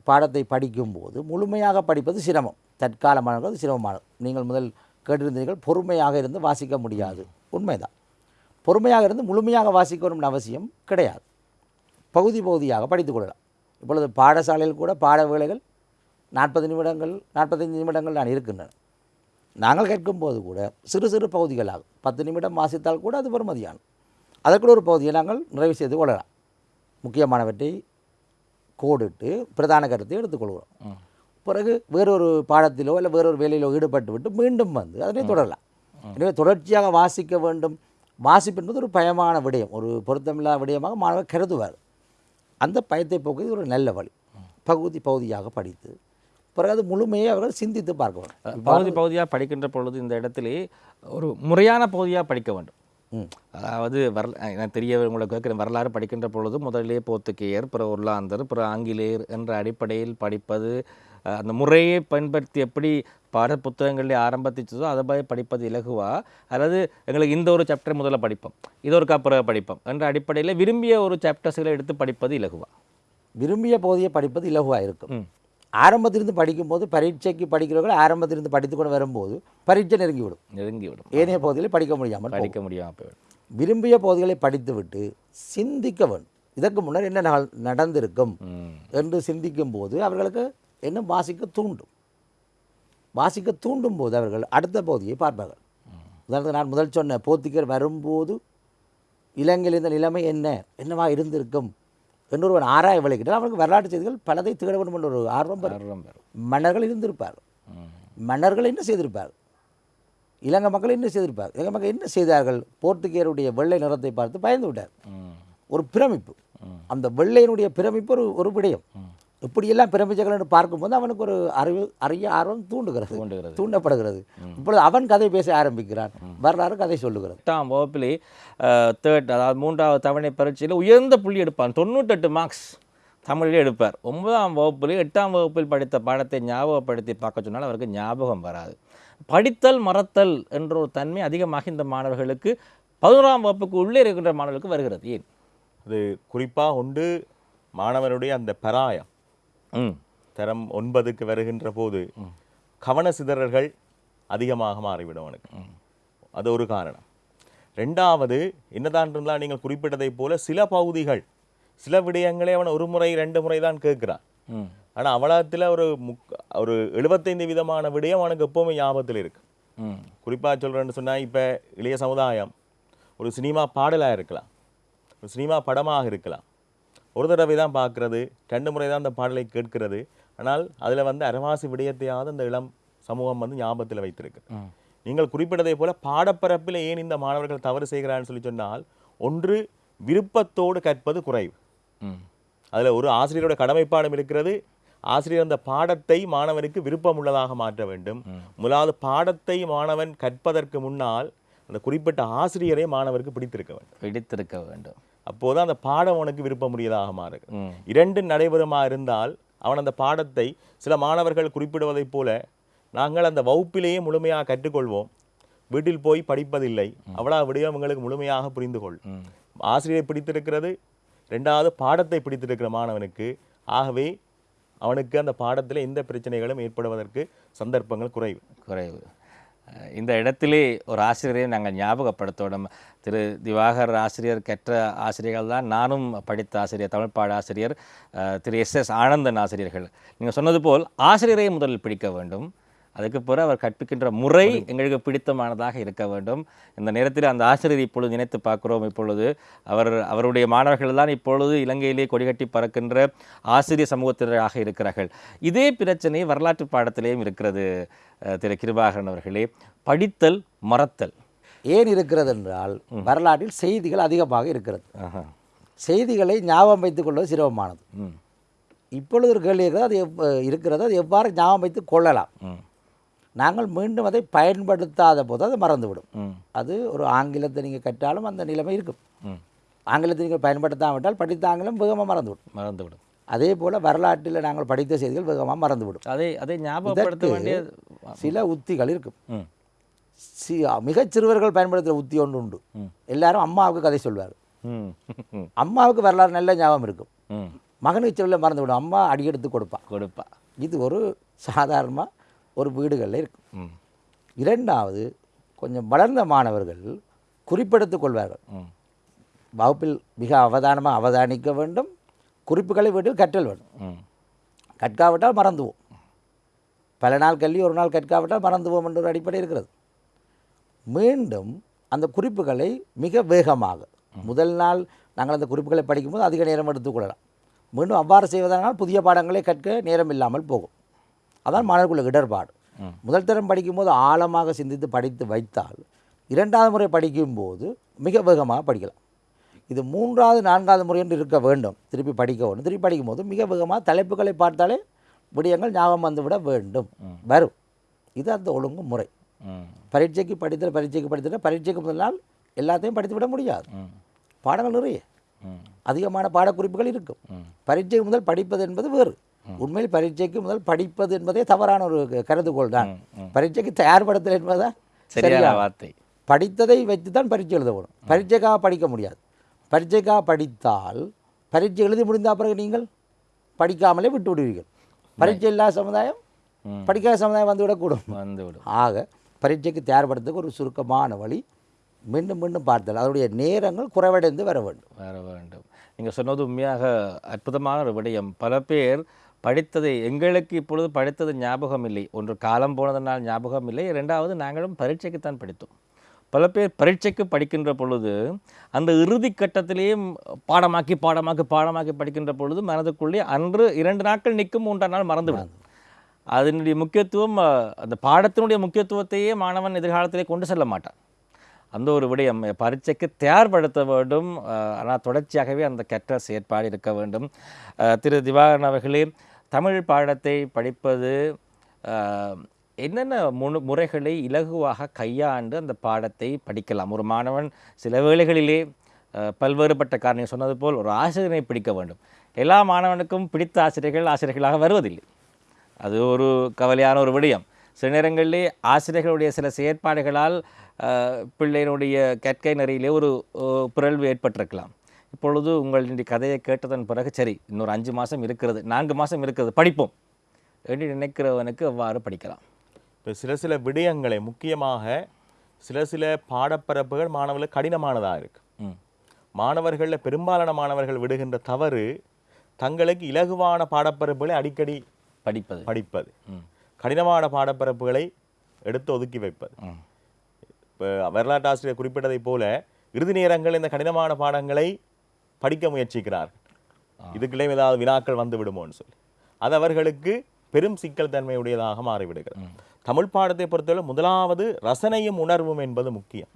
பாடத்தை படிக்கும்போது முழுமையாக படிப்பது சிரமம். தற்காலமானது சிரமமானது. நீங்கள் முதல் கேட்டிருந்தீர்கள் பொறுமையாக இருந்து வாசிக்க முடியாது. உண்மைதான். பொறுமையாக இருந்து முழுமையாக வாசிக்கணும்னு அவசியம் கிடையாது. பகுதி பகுதியாக படித்துக் கொள்ளலாம். இப்பொழுது பாடசாலையில் கூட பாட வேலைகள் நாற்பது நிமிடங்கள் நாற்பத்தைந்து நிமிடங்கள் நான் இருக்கின்றன. நாங்கள் கேட்கும்போது கூட சிறு சிறு பகுதிகளாக பத்து நிமிடம் வாசித்தால் கூட அது பெருமதியானது அதற்குள்ள ஒரு பகுதியை நாங்கள் நிறைவு செய்து கொள்ளலாம். முக்கியமானவற்றை கோடிட்டு பிரதான கருத்தை எடுத்துக்கொள்கிறோம் பிறகு வேறொரு பாடத்திலோ இல்லை வேறொரு வேலையிலோ ஈடுபட்டு விட்டு மீண்டும் வந்து அதனை தொடரலாம். எனவே தொடர்ச்சியாக வாசிக்க வேண்டும். வாசிப்பு என்பது ஒரு பயமான விடயம் ஒரு பொருத்தமில்லாத விடயமாக மாணவர் கருதுவார். அந்த பயத்தை போக்குவது ஒரு நல்ல வழி. பகுதி பகுதியாக படித்து பிறகு அது முழுமையை அவர்கள் சிந்தித்து பார்க்க வேண்டும் பகுதி பகுதியாக படிக்கின்ற பொழுது இந்த இடத்திலே ஒரு முறையான பகுதியாக படிக்க வேண்டும். அதாவது வரல எனக்கு தெரிய உங்களுக்கு கேட்குற வரலாறு படிக்கின்ற பொழுது முதலிலே போர்த்துகேயர் பிற ஒர்லாந்தர் பிற ஆங்கிலேயர் என்ற அடிப்படையில் படிப்பது அந்த முறையை பயன்படுத்தி எப்படி பாட புத்தகங்களில் ஆரம்பிச்சதோ அதை போய் படிப்பது இலகுவா? அல்லது எங்களுக்கு இந்த ஒரு சாப்டர் முதல்ல படிப்போம் இது ஒரு அப்புறம் படிப்போம் என்ற அடிப்படையில் விரும்பிய ஒரு சாப்டர்ஸ்களை எடுத்து படிப்பது இலகுவா? விரும்பிய பகுதியை படிப்பது இலகுவாக இருக்கும். ஆரம்பத்திலிருந்து படிக்கும்போது பரீட்சைக்கு படிக்கிறவர்கள் ஆரம்பத்திலிருந்து படித்து கொண்டு வரும்போது பரீட்சை நெருங்கிவிடும். நெருங்கிவிடும். ஏனைய பகுதிகளை படிக்க முடியாமல். படிக்க முடியாமல் விரும்பிய பகுதிகளை படித்துவிட்டு சிந்திக்க வேண்டும். இதற்கு முன்னர் என்ன நடந்திருக்கும். என்று சிந்திக்கும் போது அவர்களுக்கு என்ன வாசிக்க தூண்டும். வாசிக்க தூண்டும் போது அவர்கள் அடுத்த பகுதியை பார்ப்பார்கள். உதாரணத்துக்கு நான் முதல் சொன்ன போர்த்துகர் வரும்போது இலங்கையில் இந்த நிலைமை என்ன? என்னவா இருந்திருக்கும்? என்று ஒருவன் ஆராய விளைக்கிட்டால் அவனுக்கு வரலாற்று செய்திகள் பலதை தேட வேண்டும் என்ற ஒரு ஆர்வம் பெறும் மன்னர்கள் இருந்திருப்பார்கள். ம். மன்னர்கள் என்ன செய்திருப்பார்கள்? இலங்கை மக்கள் என்ன செய்திருப்பார்கள்? இலங்கை மக்கள் என்ன செய்தார்கள்? போர்த்துகேயருடைய வெள்ளை நிறத்தை பார்த்து பயந்து விட்டார். ஒரு பிரமிப்பு. அந்த வெள்ளையனுடைய பிரமிப்பு ஒரு ஒரு விடயம். இப்படியெல்லாம் பிரமிச்சர்கள் என்று பார்க்கும்போது அவனுக்கு ஒரு அறிவு அறிய ஆர்வம் தூண்டுகிறது தூண்டுகிறது. தூண்டப்படுகிறது. இப்பொழுது அவன் கதை பேச ஆரம்பிக்கிறான் வரலாறு கதை சொல்லுகிறது. எட்டாம் வகுப்பிலே தேர்ட் அதாவது மூன்றாவது தவணை பரீட்சையில் உயர்ந்த புள்ளி எடுப்பான். தொண்ணூத்தெட்டு மார்க்ஸ் தமிழிலே எடுப்பார். ஒன்பதாம் வகுப்பில் எட்டாம் வகுப்பில் படித்த பாடத்தை ஞாபகப்படுத்தி பார்க்க சொன்னால் அவருக்கு ஞாபகம் வராது. படித்தல் மறத்தல் என்ற ஒரு தன்மை அதிகமாக இந்த மாணவர்களுக்கு பதினோராம் வகுப்புக்கு உள்ளே இருக்கின்ற மாணவர்களுக்கு வருகிறது. ஏன்? அது குறிப்பாக உண்டு மாணவனுடைய அந்த பராயம். தரம் ஒன்பதுக்கு வருகின்ற போது கவன சிதறல்கள் அதிகமாக மாறிவிடும் அவனுக்கு. அது ஒரு காரணம். ரெண்டாவது என்னதான் இருந்தால் நீங்கள் குறிப்பிட்டதைப் போல சில பகுதிகள் சில விடயங்களை அவன் ஒரு முறை ரெண்டு முறை தான் கேட்கிறான். ஆனால் அவலத்தில் ஒரு முக் ஒரு எழுபத்தைந்து விதமான விடயம் அவனுக்கு எப்போவுமே ஞாபகத்தில் இருக்கு. ம். குறிப்பாக சொல்கிறேன்னு சொன்னால் இப்போ இளைய சமுதாயம் ஒரு சினிமா பாடலாக இருக்கலாம். ஒரு சினிமா படமாக இருக்கலாம். ஒரு தடவை தான் பார்க்குறது ரெண்டு முறை தான் அந்த பாடலை கேட்கிறது. ஆனால் அதில் வந்து அரவாசி விடயத்தையாவது அந்த இளம் சமூகம் வந்து ஞாபகத்தில் வைத்திருக்கு. நீங்கள் குறிப்பிட்டதை போல பாடப்பரப்பில் ஏன் இந்த மாணவர்கள் தவறு செய்கிறான்னு சொல்லி சொன்னால் ஒன்று விருப்பத்தோடு கற்பது குறைவு. அதில் ஒரு ஆசிரியரோட கடமைப்பாடம் இருக்கிறது. ஆசிரியர் அந்த பாடத்தை மாணவனுக்கு விருப்பமுள்ளதாக மாற்ற வேண்டும். முதலாவது பாடத்தை மாணவன் கற்பதற்கு முன்னால் அந்த குறிப்பிட்ட ஆசிரியரை மாணவருக்கு பிடித்திருக்க வேண்டும். பிடித்திருக்க வேண்டும். அப்போது அந்த பாடம் அவனுக்கு விருப்பமுடையதாக மாறும். ம். இரண்டு நடைபெறுமா இருந்தால் அவன் அந்த பாடத்தை சில மாணவர்கள் குறிப்பிடுவதைப் போல நாங்கள் அந்த வகுப்பிலேயே முழுமையாக கற்றுக்கொள்வோம். வீட்டில் போய் படிப்பதில்லை. அவ்வளவு விடயம் எங்களுக்கு முழுமையாக புரிந்து கொள் ஆசிரியரை பிடித்திருக்கிறது. ரெண்டாவது பாடத்தை பிடித்திருக்கிற மாணவனுக்கு. ஆகவே அவனுக்கு அந்த பாடத்தில் எந்த பிரச்சனைகளும் ஏற்படுவதற்கு சந்தர்ப்பங்கள் குறைவு. குறைவு. இந்த இடத்திலே ஒரு ஆசிரியரை நாங்கள் ஞாபகப்படுத்தணும். திரு திவாகர் ஆசிரியர் கற்ற ஆசிரியர்கள் தான். நானும் படித்த ஆசிரியர் தமிழ் பாட ஆசிரியர் திரு எஸ் எஸ் ஆனந்தன் ஆசிரியர்கள். நீங்கள் சொன்னது போல் ஆசிரியரை முதலில் பிடிக்க வேண்டும். அதுக்கு பிறகு அவர் கற்பிக்கின்ற முறை எங்களுக்கு பிடித்தமானதாக இருக்க வேண்டும். இந்த நேரத்தில் அந்த ஆசிரியரை இப்பொழுது நினைத்து பார்க்கிறோம். இப்பொழுது அவர் அவருடைய மாணவர்கள் தான் இப்பொழுது இலங்கையிலே கொடிகட்டி பறக்கின்ற ஆசிரியர் சமூகத்தினராக இருக்கிறார்கள். இதே பிரச்சனை வரலாற்று பாடத்திலேயும் இருக்கிறது திரு கிருபாகரன் அவர்களே. படித்தல் மறத்தல். ஏன் இருக்கிறது என்றால் வரலாற்றில் செய்திகள் அதிகமாக இருக்கிறது. செய்திகளை ஞாபகம் வைத்துக் கொள்வது சிரமமானது. இப்பொழுது ஒரு கேள்வி இருக்கிறது அது எவ் இருக்கிறது அது எவ்வாறு ஞாபகம் வைத்து கொள்ளலாம்? நாங்கள் மீண்டும் அதை பயன்படுத்தாத போது அது மறந்துவிடும். அது ஒரு ஆங்கிலத்தை நீங்கள் கற்றாலும் அந்த நிலைமை இருக்கும். ஆங்கிலத்தை நீங்கள் பயன்படுத்தாவிட்டால் படித்த ஆங்கிலம் வேகமாக மறந்துவிடும். மறந்துவிடும். அதே போல் வரலாற்றில் நாங்கள் படித்த செய்திகள் வேகமாக மறந்துவிடும். அதை அதை ஞாபகப்படுத்த வேண்டிய சில உத்திகள் இருக்கும். சி மிகச் சிறுவர்கள் பயன்படுத்துகிற உத்தி ஒன்று உண்டு. எல்லாரும் அம்மாவுக்கு கதை சொல்வார். அம்மாவுக்கு வரலாறு நல்ல ஞாபகம் இருக்கும். மகனுக்கு சொல்ல மறந்துவிடும். அம்மா அடியெடுத்து கொடுப்பான் கொடுப்பா. இது ஒரு சாதாரணமாக ஒரு வீடுகளில் இருக்கும். இரண்டாவது கொஞ்சம் வளர்ந்த மாணவர்கள் குறிப்பெடுத்துக் கொள்வார்கள். வகுப்பில் மிக அவதானமாக அவதானிக்க வேண்டும். குறிப்புகளை வீட்டில் கற்றல் வேண்டும். கற்காவிட்டால் மறந்துவோம். பல நாள் கல்வி ஒரு நாள் கற்காவிட்டால் மறந்துவோம் என்ற ஒரு அடிப்படை இருக்கிறது. மீண்டும் அந்த குறிப்புகளை மிக வேகமாக. முதல் நாள் நாங்கள் அந்த குறிப்புகளை படிக்கும்போது அதிக நேரம் எடுத்துக்கொள்ளலாம். மீண்டும் அவ்வாறு செய்வதனால் புதிய பாடங்களை கற்க நேரம் இல்லாமல் போகும். அதான் மாணவர்களுக்கு இடர்பாடு. முதல் தரம் படிக்கும்போது ஆழமாக சிந்தித்து படித்து வைத்தால் இரண்டாவது முறை படிக்கும்போது மிக வேகமாக படிக்கலாம். இது மூன்றாவது நான்காவது முறை என்று இருக்க வேண்டும். திருப்பி படிக்க வேண்டும். திருப்பி படிக்கும்போது மிக வேகமாக தலைப்புகளை பார்த்தாலே விடயங்கள் ஞாபகம் வந்துவிட வேண்டும். வரும். இது அந்த ஒழுங்கு முறை. பரீட்சைக்கு படித்தல் பரீட்சைக்கு படித்தல் பரீட்சைக்கு முதல் நாள் எல்லாத்தையும் படித்து விட முடியாது. பாடங்கள் நிறைய. அதிகமான பாடக்குறிப்புகள் இருக்கும். பரீட்சை முதல் படிப்பது என்பது வேறு. உண்மையில் பரீட்சைக்கு முதல் படிப்பது என்பதே தவறான ஒரு கருதுகோள் தான். பரீட்சைக்கு தயார்படுத்தல் என்பதுதான் சரியான வார்த்தை. படித்ததை வைத்து தான் பரீட்சை எழுத வேணும் பரீட்சைக்காக படிக்க முடியாது. பரீட்சைக்காக படித்தால் பரீட்சை எழுதி முடிந்த பிறகு நீங்கள் படிக்காமலே விட்டு விடுவீர்கள். பரீட்சை இல்லாத சமுதாயம். படிக்காத சமுதாயம் வந்துவிடக்கூடும் வந்துவிடும் ஆக பரீட்சைக்கு தயார்படுத்துக்கு ஒரு சுருக்கமான வழி. மீண்டும் மீண்டும் பார்த்தல். அதனுடைய நேரங்கள் குறைவடைந்து வர வேண்டும். வர வேண்டும். நீங்கள் சொன்னது உண்மையாக அற்புதமான ஒரு விடயம். பல பேர் படித்ததை எங்களுக்கு இப்பொழுது படித்தது ஞாபகம் இல்லை. ஒன்று காலம் போனதனால் ஞாபகம் இல்லை. இரண்டாவது நாங்களும் பரீட்சைக்குத்தான் படித்தோம். பல பேர் பரீட்சைக்கு படிக்கின்ற பொழுது அந்த இறுதி கட்டத்திலேயும் பாடமாக்கி பாடமாக்கி பாடமாக்கி படிக்கின்ற பொழுது மனதுக்குள்ளே அன்று இரண்டு நாட்கள் நிற்கும் மூன்றாம் நாள் மறந்துவிடும். அதனுடைய முக்கியத்துவம் அந்த பாடத்தினுடைய முக்கியத்துவத்தையே மாணவன் எதிர்காலத்திலே கொண்டு செல்ல மாட்டான். அந்த ஒரு விடயம் பரீட்சைக்கு தயார்படுத்த வேண்டும் ஆனால் தொடர்ச்சியாகவே அந்த கற்ற செயற்பாடு இருக்க வேண்டும். திரு திவாகரன் அவர்களே தமிழ் பாடத்தை படிப்பது என்னென்ன முனு முறைகளை இலகுவாக கையாண்டு அந்த பாடத்தை படிக்கலாம்? ஒரு மாணவன் சில வேளைகளிலே பல்வேறுபட்ட காரணம் சொன்னது போல் ஒரு ஆசிரியரை பிடிக்க வேண்டும். எல்லா மாணவனுக்கும் பிடித்த ஆசிரியர்கள் ஆசிரியர்களாக வருவதில்லை. அது ஒரு கவலையான ஒரு விடயம். சில நேரங்களிலே ஆசிரியர்களுடைய சில செயற்பாடுகளால் பிள்ளையினுடைய கற்கை நெறியிலே ஒரு பிறழ்வு ஏற்பட்டிருக்கலாம். இப்பொழுது உங்களுடைய கதையை கேட்டதன் பிறகு சரி இன்னொரு அஞ்சு மாதம் இருக்கிறது நான்கு மாதம் இருக்கிறது படிப்போம் என்று நினைக்கிறவனுக்கு அவ்வாறு படிக்கலாம்? இப்போ சில சில விடயங்களை முக்கியமாக சில சில பாடப்பரப்புகள் மாணவர்களுக்கு கடினமானதாக இருக்கு. ம். மாணவர்களில் பெரும்பாலான மாணவர்கள் விடுகின்ற தவறு தங்களுக்கு இலகுவான பாடப்பரப்புகளை அடிக்கடி படிப்பது. படிப்பது. கடினமான பாடப்பரப்புகளை எடுத்து ஒதுக்கி வைப்பது. இப்போ வரலாற்று ஆசிரியர் குறிப்பிட்டதைப் போல இறுதி நேரங்கள் இந்த கடினமான பாடங்களை படிக்க முயற்சிக்கிறார்கள் இதுக்குள்ளே ஏதாவது வினாக்கள் வந்து விடுமோன்னு சொல்லி. அது அவர்களுக்கு பெரும் சிக்கல் தன்மையுடையதாக மாறிவிடுகிறது. தமிழ் பாடத்தை பொறுத்தவரை முதலாவது ரசனையும் உணர்வும் என்பது முக்கியம்.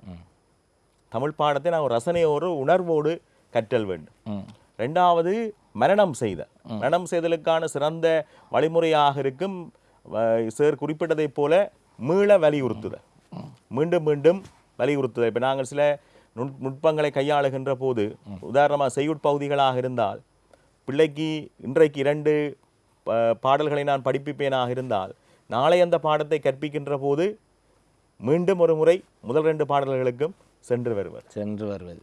தமிழ் பாடத்தை நான் ரசனையோடு உணர்வோடு கற்றல் வேண்டும். ரெண்டாவது மரணம் செய்தல் மரணம் செய்தலுக்கான சிறந்த வழிமுறையாக இருக்கும் சார் குறிப்பிட்டதைப் போல மீள வலியுறுத்துதல் மீண்டும் மீண்டும் வலியுறுத்துதல் இப்போ நாங்கள் சில நுட் நுட்பங்களை கையாளுகின்ற போது உதாரணமாக செய்யுட்பகுதிகளாக இருந்தால் பிள்ளைக்கு இன்றைக்கு இரண்டு பாடல்களை நான் படிப்பிப்பேனாக இருந்தால் நாளை அந்த பாடத்தை கற்பிக்கின்ற போது மீண்டும் ஒரு முறை முதல் ரெண்டு பாடல்களுக்கும் சென்று வருவர் சென்று வருவது.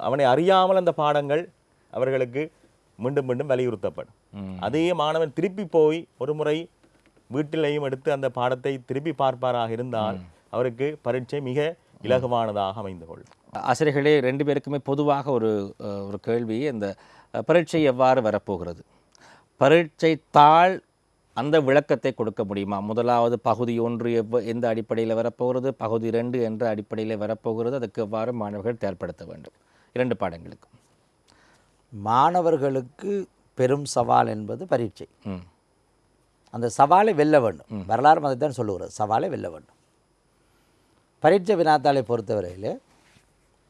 அவனை அறியாமல் அந்த பாடங்கள் அவர்களுக்கு மீண்டும் மீண்டும் வலியுறுத்தப்படும். அதே மாணவன் திருப்பி போய் ஒரு முறை வீட்டிலையும் எடுத்து அந்த பாடத்தை திருப்பி பார்ப்பாராக இருந்தால் அவருக்கு பரீட்சை மிக இலகுவானதாக அமைந்து கொள்ளும் ஆசிரியர்களே ரெண்டு பேருக்குமே பொதுவாக ஒரு ஒரு கேள்வி. இந்த பரீட்சை எவ்வாறு வரப்போகிறது? பரீட்சை தாள் அந்த விளக்கத்தை கொடுக்க முடியுமா? முதலாவது பகுதி ஒன்று எவ்வ எந்த அடிப்படையில் வரப்போகிறது? பகுதி ரெண்டு என்ற அடிப்படையில் வரப்போகிறது? அதுக்கு எவ்வாறு மாணவர்கள் தயார்படுத்த வேண்டும்? இரண்டு பாடங்களுக்கு. மாணவர்களுக்கு பெரும் சவால் என்பது பரீட்சை. அந்த சவாலை வெல்ல வேண்டும். வரலாறு அதை தான் சொல்லுகிறது. சவாலை வெல்ல வேண்டும். பரீட்சை வினாத்தாளை பொறுத்தவரையில்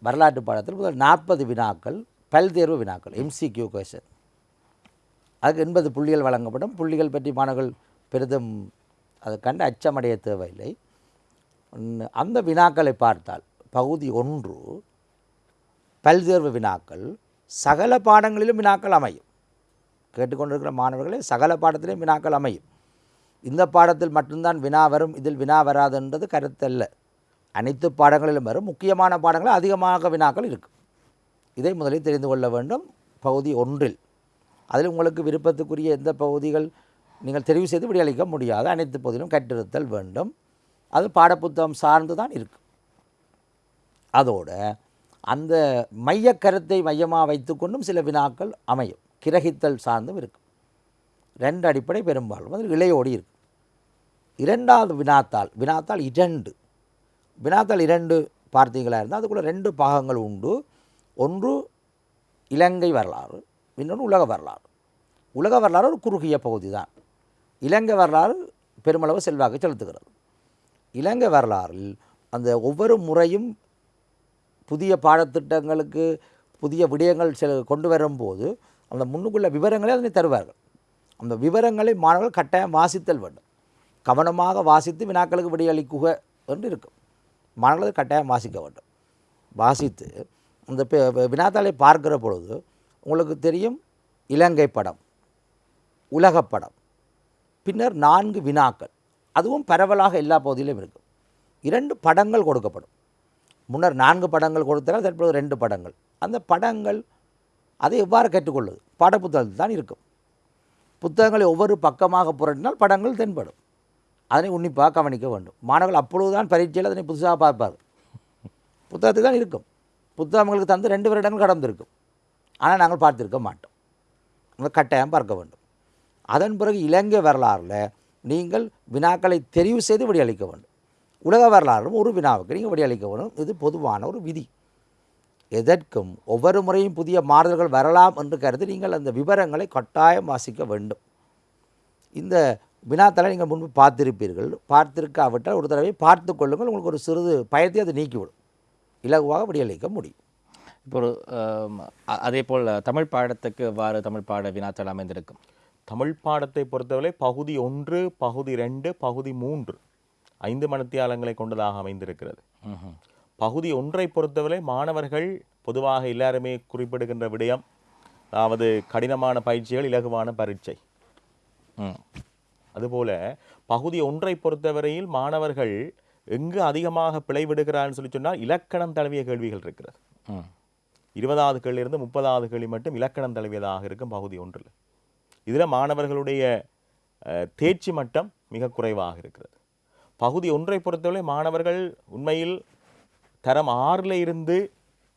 வரலாற்று பாடத்தில் முதல் நாற்பது வினாக்கள் பல்தேர்வு வினாக்கள் எம்சிக்யூ கொஷன் அதுக்கு எண்பது புள்ளிகள் வழங்கப்படும். புள்ளிகள் பற்றி மாணவர்கள் பெரிதும் அதை கண்டு அச்சமடைய தேவையில்லை. அந்த வினாக்களை பார்த்தால் பகுதி ஒன்று பல்தேர்வு வினாக்கள் சகல பாடங்களிலும் வினாக்கள் அமையும். கேட்டுக்கொண்டிருக்கிற மாணவர்களே சகல பாடத்திலும் வினாக்கள் அமையும். இந்த பாடத்தில் மட்டும்தான் வினா வரும் இதில் வினா வராதுன்றது கருத்தல்ல அனைத்து பாடங்களிலும் வரும் முக்கியமான பாடங்களில் அதிகமாக வினாக்கள் இருக்கும். இதை முதலில் தெரிந்து கொள்ள வேண்டும். பகுதி ஒன்றில். அதில் உங்களுக்கு விருப்பத்துக்குரிய எந்த பகுதிகள் நீங்கள் தெரிவு செய்து விடையளிக்க முடியாது. அனைத்து பகுதியிலும் கற்றிருத்தல் வேண்டும். அது பாடப்புத்தகம் சார்ந்து தான் இருக்கும். அதோட அந்த மையக் கருத்தை மையமாக வைத்துக்கொண்டும் சில வினாக்கள் அமையும். கிரகித்தல் சார்ந்தும் இருக்கும். ரெண்டு அடிப்படை பெரும்பாலும் அதில் இளையோடி இருக்கும். இரண்டாவது வினாத்தால் வினாத்தால் இரண்டு. வினாத்தால் இரண்டு பார்த்தீங்களா இருந்தால் அதுக்குள்ளே ரெண்டு பாகங்கள் உண்டு. ஒன்று இலங்கை வரலாறு இன்னொன்று உலக வரலாறு. உலக வரலாறு ஒரு குறுகிய பகுதி தான் இலங்கை வரலாறு பெருமளவு செல்வாக்கு செலுத்துகிறது. இலங்கை வரலாறில் அந்த ஒவ்வொரு முறையும் புதிய பாடத்திட்டங்களுக்கு புதிய விடயங்கள் சில கொண்டு வரும்போது அந்த முன்னுக்குள்ள விவரங்களை அதனை தருவார்கள். அந்த விவரங்களை மாணவர்கள் கட்டாயம் வாசித்தல் வேண்டும். கவனமாக வாசித்து வினாக்களுக்கு விடையளிக்குக என்று இருக்கும். மாணவர்கள் கட்டாயம் வாசிக்க வேண்டும். வாசித்து அந்த பெ- வினாத்தாளை பார்க்கிற பொழுது உங்களுக்கு தெரியும் இலங்கை படம் உலகப் படம் பின்னர் நான்கு வினாக்கள். அதுவும் பரவலாக எல்லா பகுதியிலும் இருக்கும். இரண்டு படங்கள் கொடுக்கப்படும். முன்னர் நான்கு படங்கள் கொடுத்தால் தற்போது ரெண்டு படங்கள். அந்த படங்கள் அதை எவ்வாறு கற்றுக்கொள்வது பாடப்புத்தகத்தில் தான் இருக்கும். புத்தகங்களை ஒவ்வொரு பக்கமாக புரட்டினால் படங்கள் தென்படும். அதனை உன்னிப்பாக கவனிக்க வேண்டும். மாணவர்கள் அப்பொழுதுதான் பரீட்சையில் அதனை புதுசாக பார்ப்பார் புத்தகத்தில் தான் இருக்கும். புத்தகங்களுக்கு தந்து ரெண்டு வருடங்கள் கடந்திருக்கும். ஆனால் நாங்கள் பார்த்திருக்க மாட்டோம். நாங்கள் கட்டாயம் பார்க்க வேண்டும். அதன் பிறகு இலங்கை வரலாறில் நீங்கள் வினாக்களை தெரிவு செய்து விடையளிக்க வேண்டும். உலக வரலாறும் ஒரு வினாவுக்கு நீங்கள் விடையளிக்க வேண்டும். இது பொதுவான ஒரு விதி. எதற்கும் ஒவ்வொரு முறையும் புதிய மாறுதல்கள் வரலாம் என்று கருதி நீங்கள் அந்த விவரங்களை கட்டாயம் வாசிக்க வேண்டும். இந்த வினாத்தலை நீங்கள் முன்பு பார்த்திருப்பீர்கள். பார்த்திருக்காவிட்டால் ஒரு தடவை பார்த்து கொள்ளுங்கள். உங்களுக்கு ஒரு சிறிது பயத்தை அது நீக்கிவிடும். இலகுவாக விடையளிக்க முடியும். இப்போ ஒரு அதே போல் தமிழ் பாடத்துக்கு எவ்வாறு தமிழ் பாட வினாத்தாள் அமைந்திருக்கும். தமிழ் பாடத்தை பொறுத்தவரை பகுதி ஒன்று பகுதி ரெண்டு பகுதி மூன்று. ஐந்து மணித்தியாலங்களை கொண்டதாக அமைந்திருக்கிறது. பகுதி ஒன்றை பொறுத்தவரை மாணவர்கள் பொதுவாக எல்லாருமே குறிப்பிடுகின்ற விடயம் அதாவது கடினமான பயிற்சிகள் இலகுவான பரீட்சை. ம். அதுபோல பகுதி ஒன்றை பொறுத்தவரையில் மாணவர்கள் எங்கு அதிகமாக பிழைவிடுகிறான்னு சொல்லி சொன்னால் இலக்கணம் தழுவிய கேள்விகள் இருக்கிறது. ம். இருபதாவது கேள்வியிலிருந்து முப்பதாவது கேள்வி மட்டும் இலக்கணம் தழுவியதாக இருக்கும் பகுதி ஒன்றில். இதில் மாணவர்களுடைய தேர்ச்சி மட்டம் மிக குறைவாக இருக்கிறது. பகுதி ஒன்றை பொறுத்தவரை மாணவர்கள் உண்மையில் தரம் ஆறில் இருந்து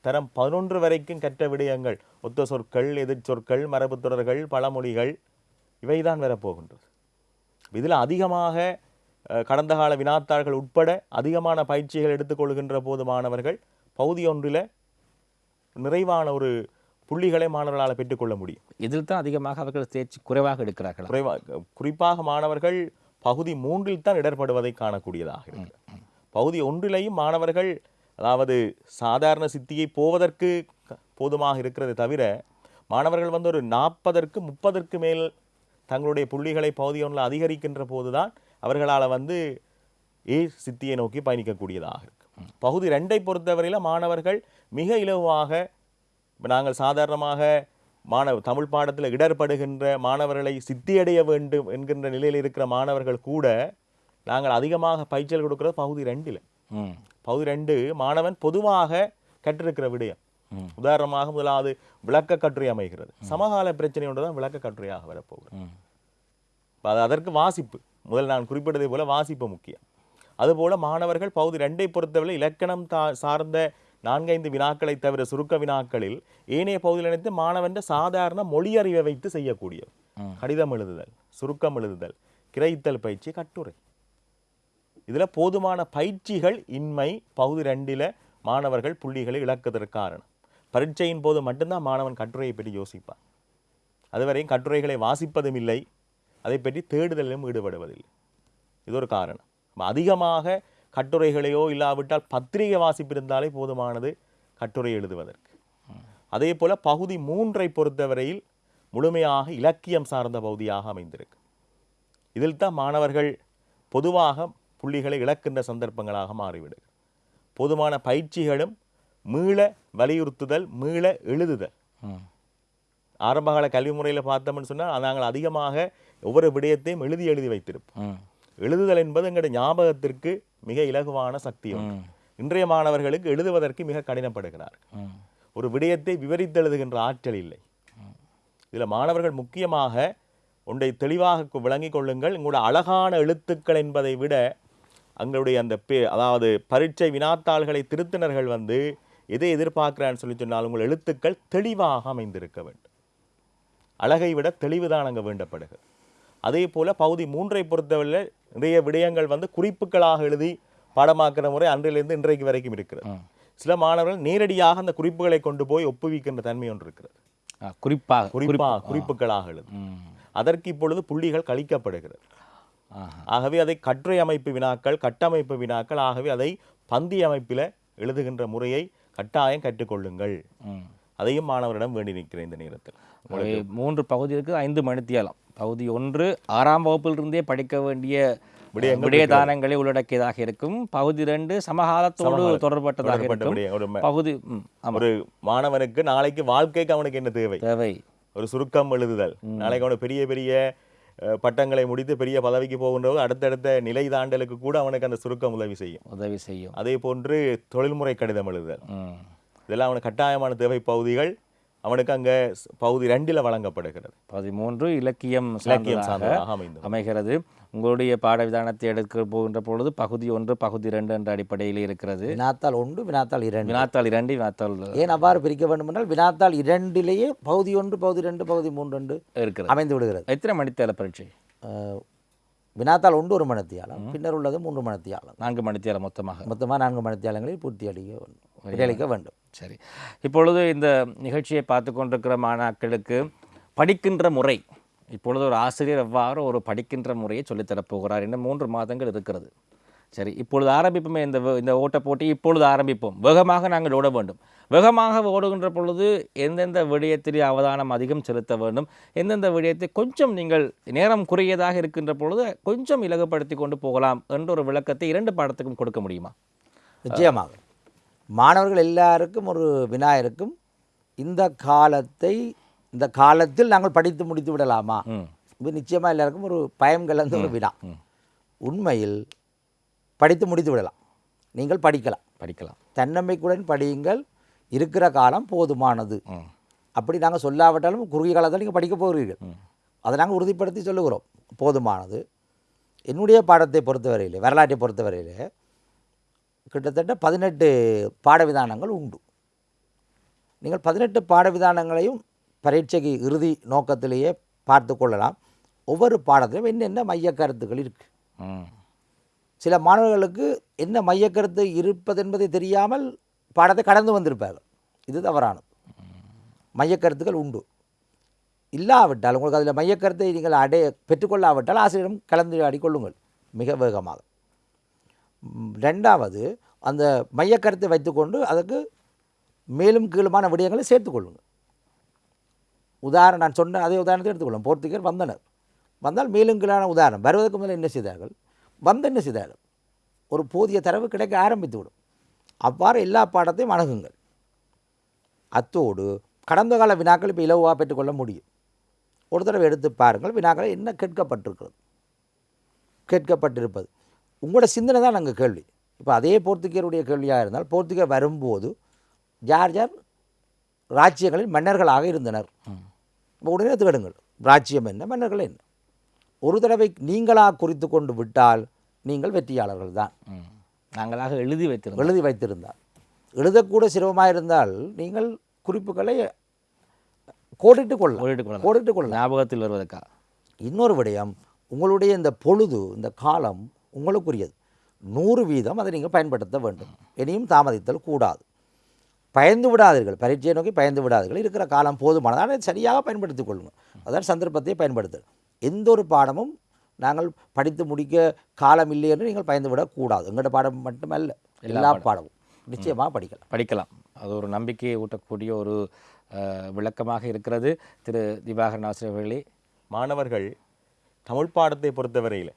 தரம் பதினொன்று வரைக்கும் கற்ற விடயங்கள் ஒத்த சொற்கள் எதிர் சொற்கள் மரபுத் தொடர்கள் பழமொழிகள் இவைதான் வரப்போகின்றது. இதில் அதிகமாக கடந்த கால வினாத்தாள்கள் உட்பட அதிகமான பயிற்சிகள் எடுத்துக்கொள்கின்ற போது மாணவர்கள் பகுதி ஒன்றில் நிறைவான ஒரு புள்ளிகளை மாணவர்களால் பெற்றுக்கொள்ள முடியும். இதில் தான் அதிகமாக அவர்கள் தேர்ச்சி குறைவாக எடுக்கிறார்களா? குறைவாக குறிப்பாக மாணவர்கள் பகுதி மூன்றில் தான் இடர்படுவதை காணக்கூடியதாக இருக்கு. பகுதி ஒன்றிலேயும் மாணவர்கள் அதாவது சாதாரண சித்தியை போவதற்கு போதுமாக இருக்கிறது தவிர மாணவர்கள் வந்து ஒரு நாற்பதற்கு முப்பதற்கு மேல் தங்களுடைய புள்ளிகளை பகுதி ஒன்றில் அதிகரிக்கின்ற போதுதான் அவர்களால் வந்து ஏ சித்தியை நோக்கி பயணிக்கக்கூடியதாக இருக்கு. பகுதி ரெண்டை பொறுத்தவரையில் மாணவர்கள் மிக இலவாக நாங்கள் சாதாரணமாக மாணவ தமிழ் பாடத்தில் இடர்படுகின்ற மாணவர்களை சித்தியடைய வேண்டும் என்கின்ற நிலையில் இருக்கிற மாணவர்கள் கூட நாங்கள் அதிகமாக பயிற்சிகள் கொடுக்கிறது பகுதி ரெண்டில். பகுதி ரெண்டு மாணவன் பொதுவாக கற்றிருக்கிற விடயம். உதாரணமாக முதலாவது விளக்க கட்டுரை அமைகிறது. சமகால பிரச்சனை ஒன்று தான் விளக்க கட்டுரையாக வரப்போகிறது. அது அதற்கு வாசிப்பு. முதல் நான் குறிப்பிட்டதை போல வாசிப்பு முக்கியம். அதுபோல மாணவர்கள் பகுதி ரெண்டை பொறுத்தவரை இலக்கணம் சார்ந்த நான்கைந்து வினாக்களை தவிர சுருக்க வினாக்களில் ஏனைய பகுதியில் இணைத்து மாணவன் சாதாரண மொழியறிவை வைத்து செய்யக்கூடிய. கடிதம் எழுதுதல் சுருக்கம் எழுதுதல் கிரைத்தல் பயிற்சி கட்டுரை. இதுல போதுமான பயிற்சிகள் இன்மை பகுதி ரெண்டில மாணவர்கள் புள்ளிகளை இழக்குவதற்கு காரணம். பரீட்சையின் போது மட்டும்தான் மாணவன் கட்டுரையை பற்றி யோசிப்பான். அதுவரையும் கட்டுரைகளை வாசிப்பதும் இல்லை. அதை பற்றி தேடுதலிலும் ஈடுபடுவதில்லை. இது ஒரு காரணம். அதிகமாக கட்டுரைகளையோ இல்லாவிட்டால் பத்திரிகை வாசிப்பு இருந்தாலே போதுமானது கட்டுரை எழுதுவதற்கு. அதே போல பகுதி மூன்றை பொறுத்தவரையில் முழுமையாக இலக்கியம் சார்ந்த பகுதியாக அமைந்திருக்கு. இதில் தான் மாணவர்கள் பொதுவாக புள்ளிகளை இழக்கின்ற சந்தர்ப்பங்களாக மாறிவிடுகிறது போதுமான பயிற்சிகளும் மீள வலியுறுத்துதல் மீள எழுதுதல். ஆரம்பகால கல்வி முறையில் பார்த்தோம்னு சொன்னால் நாங்கள் அதிகமாக ஒவ்வொரு விடயத்தையும் எழுதி எழுதி வைத்திருப்போம். எழுதுதல் என்பது எங்களுடைய ஞாபகத்திற்கு மிக இலகுவான சக்தி. இன்றைய மாணவர்களுக்கு எழுதுவதற்கு மிக கடினப்படுகிறார்கள் ம். ஒரு விடயத்தை விவரித்து எழுதுகின்ற ஆற்றல் இல்லை. இதில் மாணவர்கள் முக்கியமாக ஒன்றை தெளிவாக விளங்கிக் கொள்ளுங்கள். உங்களோட அழகான எழுத்துக்கள் என்பதை விட அங்களுடைய அந்த பே அதாவது பரீட்சை வினாத்தாள்களை திருத்தினர்கள் வந்து எதை எதிர்பார்க்கிறான்னு சொல்லி சொன்னால் உங்கள் எழுத்துக்கள் தெளிவாக அமைந்திருக்க வேண்டும். அழகை விட தெளிவுதான் அங்கே வேண்டப்படுகிறது. அதே போல பகுதி மூன்றை பொறுத்தவரை நிறைய விடயங்கள் வந்து குறிப்புகளாக எழுதி பாடமாக்குற முறை அன்றிலிருந்து இன்றைக்கு வரைக்கும் இருக்கிறது. சில மாணவர்கள் நேரடியாக அந்த குறிப்புகளை கொண்டு போய் ஒப்புவிக்கின்ற தன்மை ஒன்று இருக்கிறது குறிப்பாக குறிப்பா குறிப்புகளாக எழுது. அதற்கு இப்பொழுது புள்ளிகள் கழிக்கப்படுகிறது. ஆகவே அதை கட்டுரை அமைப்பு வினாக்கள் கட்டமைப்பு வினாக்கள் ஆகவே அதை பந்தி அமைப்பில் எழுதுகின்ற முறையை கட்டாயம் கற்றுக்கொள்ளுங்கள். அதையும் மாணவரிடம் வேண்டி நிற்கிறேன் இந்த நேரத்தில். மூன்று பகுதி இருக்கு ஐந்து மணித்தியாலம். பகுதி ஒன்று ஆறாம் வகுப்பிலிருந்தே படிக்க வேண்டிய விடயதானங்களை உள்ளடக்கியதாக இருக்கும். பகுதி ரெண்டு சமகாலத்தோடு தொடர்பட்டதாக தொடர்பட்ட இருக்கும். பகுதி ஒரு மாணவனுக்கு நாளைக்கு வாழ்க்கைக்கு அவனுக்கு என்ன தேவை? தேவை. ஒரு சுருக்கம் எழுதுதல். நாளைக்கு அவனுக்கு பெரிய பெரிய பட்டங்களை முடித்து பெரிய பதவிக்கு போகின்றபோது அடுத்தடுத்த நிலை தாண்டலுக்கு கூட அவனுக்கு அந்த சுருக்கம் உதவி செய்யும். உதவி செய்யும். அதே போன்று தொழில்முறை கடிதம் எழுதுதல். இதெல்லாம் அவனுக்கு கட்டாயமான தேவை பகுதிகள். அவனுக்கு அங்கே பகுதி ரெண்டில் வழங்கப்படுகிறது. பகுதி மூன்று இலக்கியம் இலக்கியம் சார்ந்ததாக அமைகிறது. உங்களுடைய பாடவிதானத்தை எடுக்க போகின்ற பொழுது பகுதி ஒன்று பகுதி ரெண்டு என்ற அடிப்படையில் இருக்கிறது. வினாத்தாள் ஒன்று வினாத்தாள் இரண்டு. வினாத்தாள் இரண்டு வினாத்தாள் ஏன் அவ்வாறு பிரிக்க வேண்டும் என்றால் வினாத்தாள் இரண்டிலேயே பகுதி ஒன்று பகுதி ரெண்டு பகுதி மூன்று ரெண்டு இருக்கிறது. அமைந்து விடுகிறது. எத்தனை மணித்தேல பரீட்சை? அஹ், வினாத்தாள் ஒன்று ஒரு மணித்தியாலம் பின்னர் உள்ளது மூன்று மணித்தியாலம். நான்கு மணித்தேல மொத்தமாக. மொத்தமாக நான்கு மணித்தியாலங்களில் பூர்த்தி அடிக்க வேண்டும். விடையளிக்க வேண்டும். சரி. இப்பொழுது இந்த நிகழ்ச்சியை பார்த்து கொண்டிருக்கிற மாணாக்களுக்கு படிக்கின்ற முறை இப்பொழுது ஒரு ஆசிரியர் எவ்வாறு ஒரு படிக்கின்ற முறையை சொல்லித்தரப் போகிறார்? இன்னும் மூன்று மாதங்கள் இருக்கிறது. சரி இப்பொழுது ஆரம்பிப்போமே இந்த இந்த ஓட்ட போட்டி இப்பொழுது ஆரம்பிப்போம். வேகமாக நாங்கள் ஓட வேண்டும். வேகமாக ஓடுகின்ற பொழுது எந்தெந்த விடயத்திலே அவதானம் அதிகம் செலுத்த வேண்டும்? எந்தெந்த விடயத்தை கொஞ்சம் நீங்கள் நேரம் குறுகியதாக இருக்கின்ற பொழுது கொஞ்சம் இலகுப்படுத்தி கொண்டு போகலாம் என்ற ஒரு விளக்கத்தை இரண்டு பாடத்துக்கும் கொடுக்க முடியுமா? நிச்சயமாக. மாணவர்கள் எல்லாருக்கும் ஒரு வினா இருக்கும். இந்த காலத்தை இந்த காலத்தில் நாங்கள் படித்து முடித்து விடலாமா? இது நிச்சயமாக எல்லாருக்கும் ஒரு பயம் கலந்த ஒரு வினா. உண்மையில் படித்து முடித்து விடலாம். நீங்கள் படிக்கலாம். படிக்கலாம். தன்னம்பிக்கையுடன் படியுங்கள். இருக்கிற காலம் போதுமானது. அப்படி நாங்கள் சொல்லாவிட்டாலும் குறுகிய காலத்தில் நீங்கள் படிக்க போகிறீர்கள். அதை நாங்கள் உறுதிப்படுத்தி சொல்லுகிறோம். போதுமானது. என்னுடைய பாடத்தை பொறுத்தவரையிலே வரலாற்றை பொறுத்தவரையிலே கிட்டத்தட்ட பதினெட்டு பாடவிதானங்கள் உண்டு. நீங்கள் பதினெட்டு பாடவிதானங்களையும் பரீட்சைக்கு இறுதி நோக்கத்திலேயே பார்த்து கொள்ளலாம். ஒவ்வொரு பாடத்திலும் என்னென்ன மையக் கருத்துக்கள் இருக்குது சில மாணவர்களுக்கு என்ன மையக்கருத்து இருப்பது என்பதை தெரியாமல் பாடத்தை கடந்து வந்திருப்பார்கள். இது தவறானது. மையக்கருத்துக்கள் உண்டு. இல்லாவிட்டால் உங்களுக்கு அதில் மையக்கருத்தை நீங்கள் அடைய பெற்றுக்கொள்ளாவிட்டால் ஆசிரியரிடம் கலந்துரையாடி கொள்ளுங்கள் மிக வேகமாக. ரெண்டாவது அந்த மையக்கருத்தை வைத்துக்கொண்டு அதுக்கு மேலும் கீழுமான விடயங்களை சேர்த்துக்கொள்ளுங்கள் உதாரணம் நான் சொன்ன அதே உதாரணத்தை எடுத்துக்கொள்ளும். போர்த்துகர் வந்தனர். வந்தால் மேலும் கீழான உதாரணம். வருவதற்கு முதல்ல என்ன செய்தார்கள்? வந்து என்ன செய்தார்கள்? ஒரு போதிய தரவு கிடைக்க ஆரம்பித்து விடும் அவ்வாறு எல்லா பாடத்தையும் அணுகுங்கள். அத்தோடு கடந்த கால வினாக்கள் இப்போ இலவாக பெற்றுக்கொள்ள முடியும். ஒரு தடவை எடுத்து பாருங்கள். வினாக்களை என்ன கேட்கப்பட்டிருக்கிறது? கேட்கப்பட்டிருப்பது. உங்களோட சிந்தனை தான் நாங்கள் கேள்வி. இப்போ அதே போர்த்துகேயருடைய கேள்வியாக இருந்தால் போர்த்துகேயர் வரும்போது யார் யார் ராஜ்யங்களில் மன்னர்களாக இருந்தனர். இப்போ உடனே தேடுங்கள் ராஜ்யம் என்ன மன்னர்கள் என்ன? ஒரு தடவை நீங்களாக குறித்து கொண்டு விட்டால் நீங்கள் வெற்றியாளர்கள் தான். நாங்களாக எழுதி வைத்திருந்தோம். எழுதி வைத்திருந்தால். எழுதக்கூட சிரமமாக இருந்தால் நீங்கள் குறிப்புகளை கோடிட்டு கொள்ளலாம். கோடிட்டு கொள்ளலாம். ஞாபகத்தில் வருவதற்கா? இன்னொரு விடயம் உங்களுடைய இந்த பொழுது இந்த காலம் உங்களுக்குரியது. நூறு வீதம் அதை நீங்கள் பயன்படுத்த வேண்டும். இனியும் தாமதித்தல் கூடாது. பயந்து விடாதீர்கள். பரீட்சையை நோக்கி பயந்து விடாதீர்கள். இருக்கிற காலம் போதுமானது. ஆனால் அதை சரியாக பயன்படுத்திக் கொள்ளுங்கள். அதான் சந்தர்ப்பத்தை பயன்படுத்தல் எந்த ஒரு பாடமும் நாங்கள் படித்து முடிக்க காலம் இல்லை என்று நீங்கள் பயந்து விடக்கூடாது. எங்களோட பாடம் மட்டுமல்ல. எல்லா பாடமும். நிச்சயமாக படிக்கலாம். படிக்கலாம். அது ஒரு நம்பிக்கையை ஊட்டக்கூடிய ஒரு விளக்கமாக இருக்கிறது. திரு. திவாகரன் ஆசிரியர் அவர்களே. மாணவர்கள் தமிழ் பாடத்தை பொறுத்தவரையில்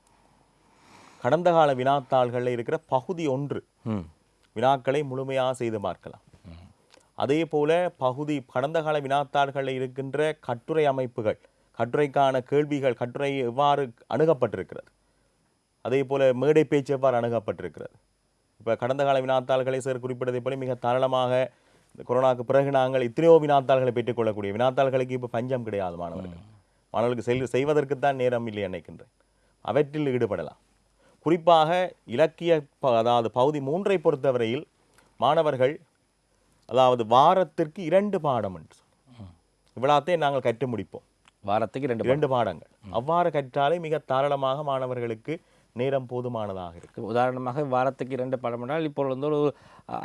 கடந்த கால வினாத்தாள்களில் இருக்கிற பகுதி ஒன்று. வினாக்களை முழுமையாக செய்து பார்க்கலாம். அதே போல பகுதி கடந்த கால வினாத்தாள்களில் இருக்கின்ற கட்டுரை அமைப்புகள் கட்டுரைக்கான கேள்விகள் கட்டுரை எவ்வாறு அணுகப்பட்டிருக்கிறது? அதே போல மேடை பேச்சு எவ்வாறு அணுகப்பட்டிருக்கிறது? இப்போ கடந்த கால வினாத்தாள்களை சார் குறிப்பிட்டதை போல மிக தாராளமாக இந்த கொரோனாவுக்கு பிறகு நாங்கள் எத்தனையோ வினாத்தாள்களை பெற்றுக்கொள்ளக்கூடிய வினாத்தாள்களுக்கு இப்போ பஞ்சம் கிடையாது மாணவர்கள். மாணவர்களுக்கு செல் செய்வதற்குத்தான் நேரம் இல்லை நினைக்கின்றேன் அவற்றில் ஈடுபடலாம். குறிப்பாக இலக்கிய ப- அதாவது பகுதி மூன்றை பொறுத்தவரையில் மாணவர்கள் அதாவது வாரத்திற்கு இரண்டு பாடம் என்று. இவ்வளத்தையும் நாங்கள் கற்று முடிப்போம். வாரத்துக்கு ரெண்டு இரண்டு பாடங்கள். அவ்வாறு கற்றாலே மிக தாராளமாக மாணவர்களுக்கு நேரம் போதுமானதாக இருக்கு உதாரணமாக வாரத்துக்கு இரண்டு பாடம் என்றால் இப்போ வந்து ஒரு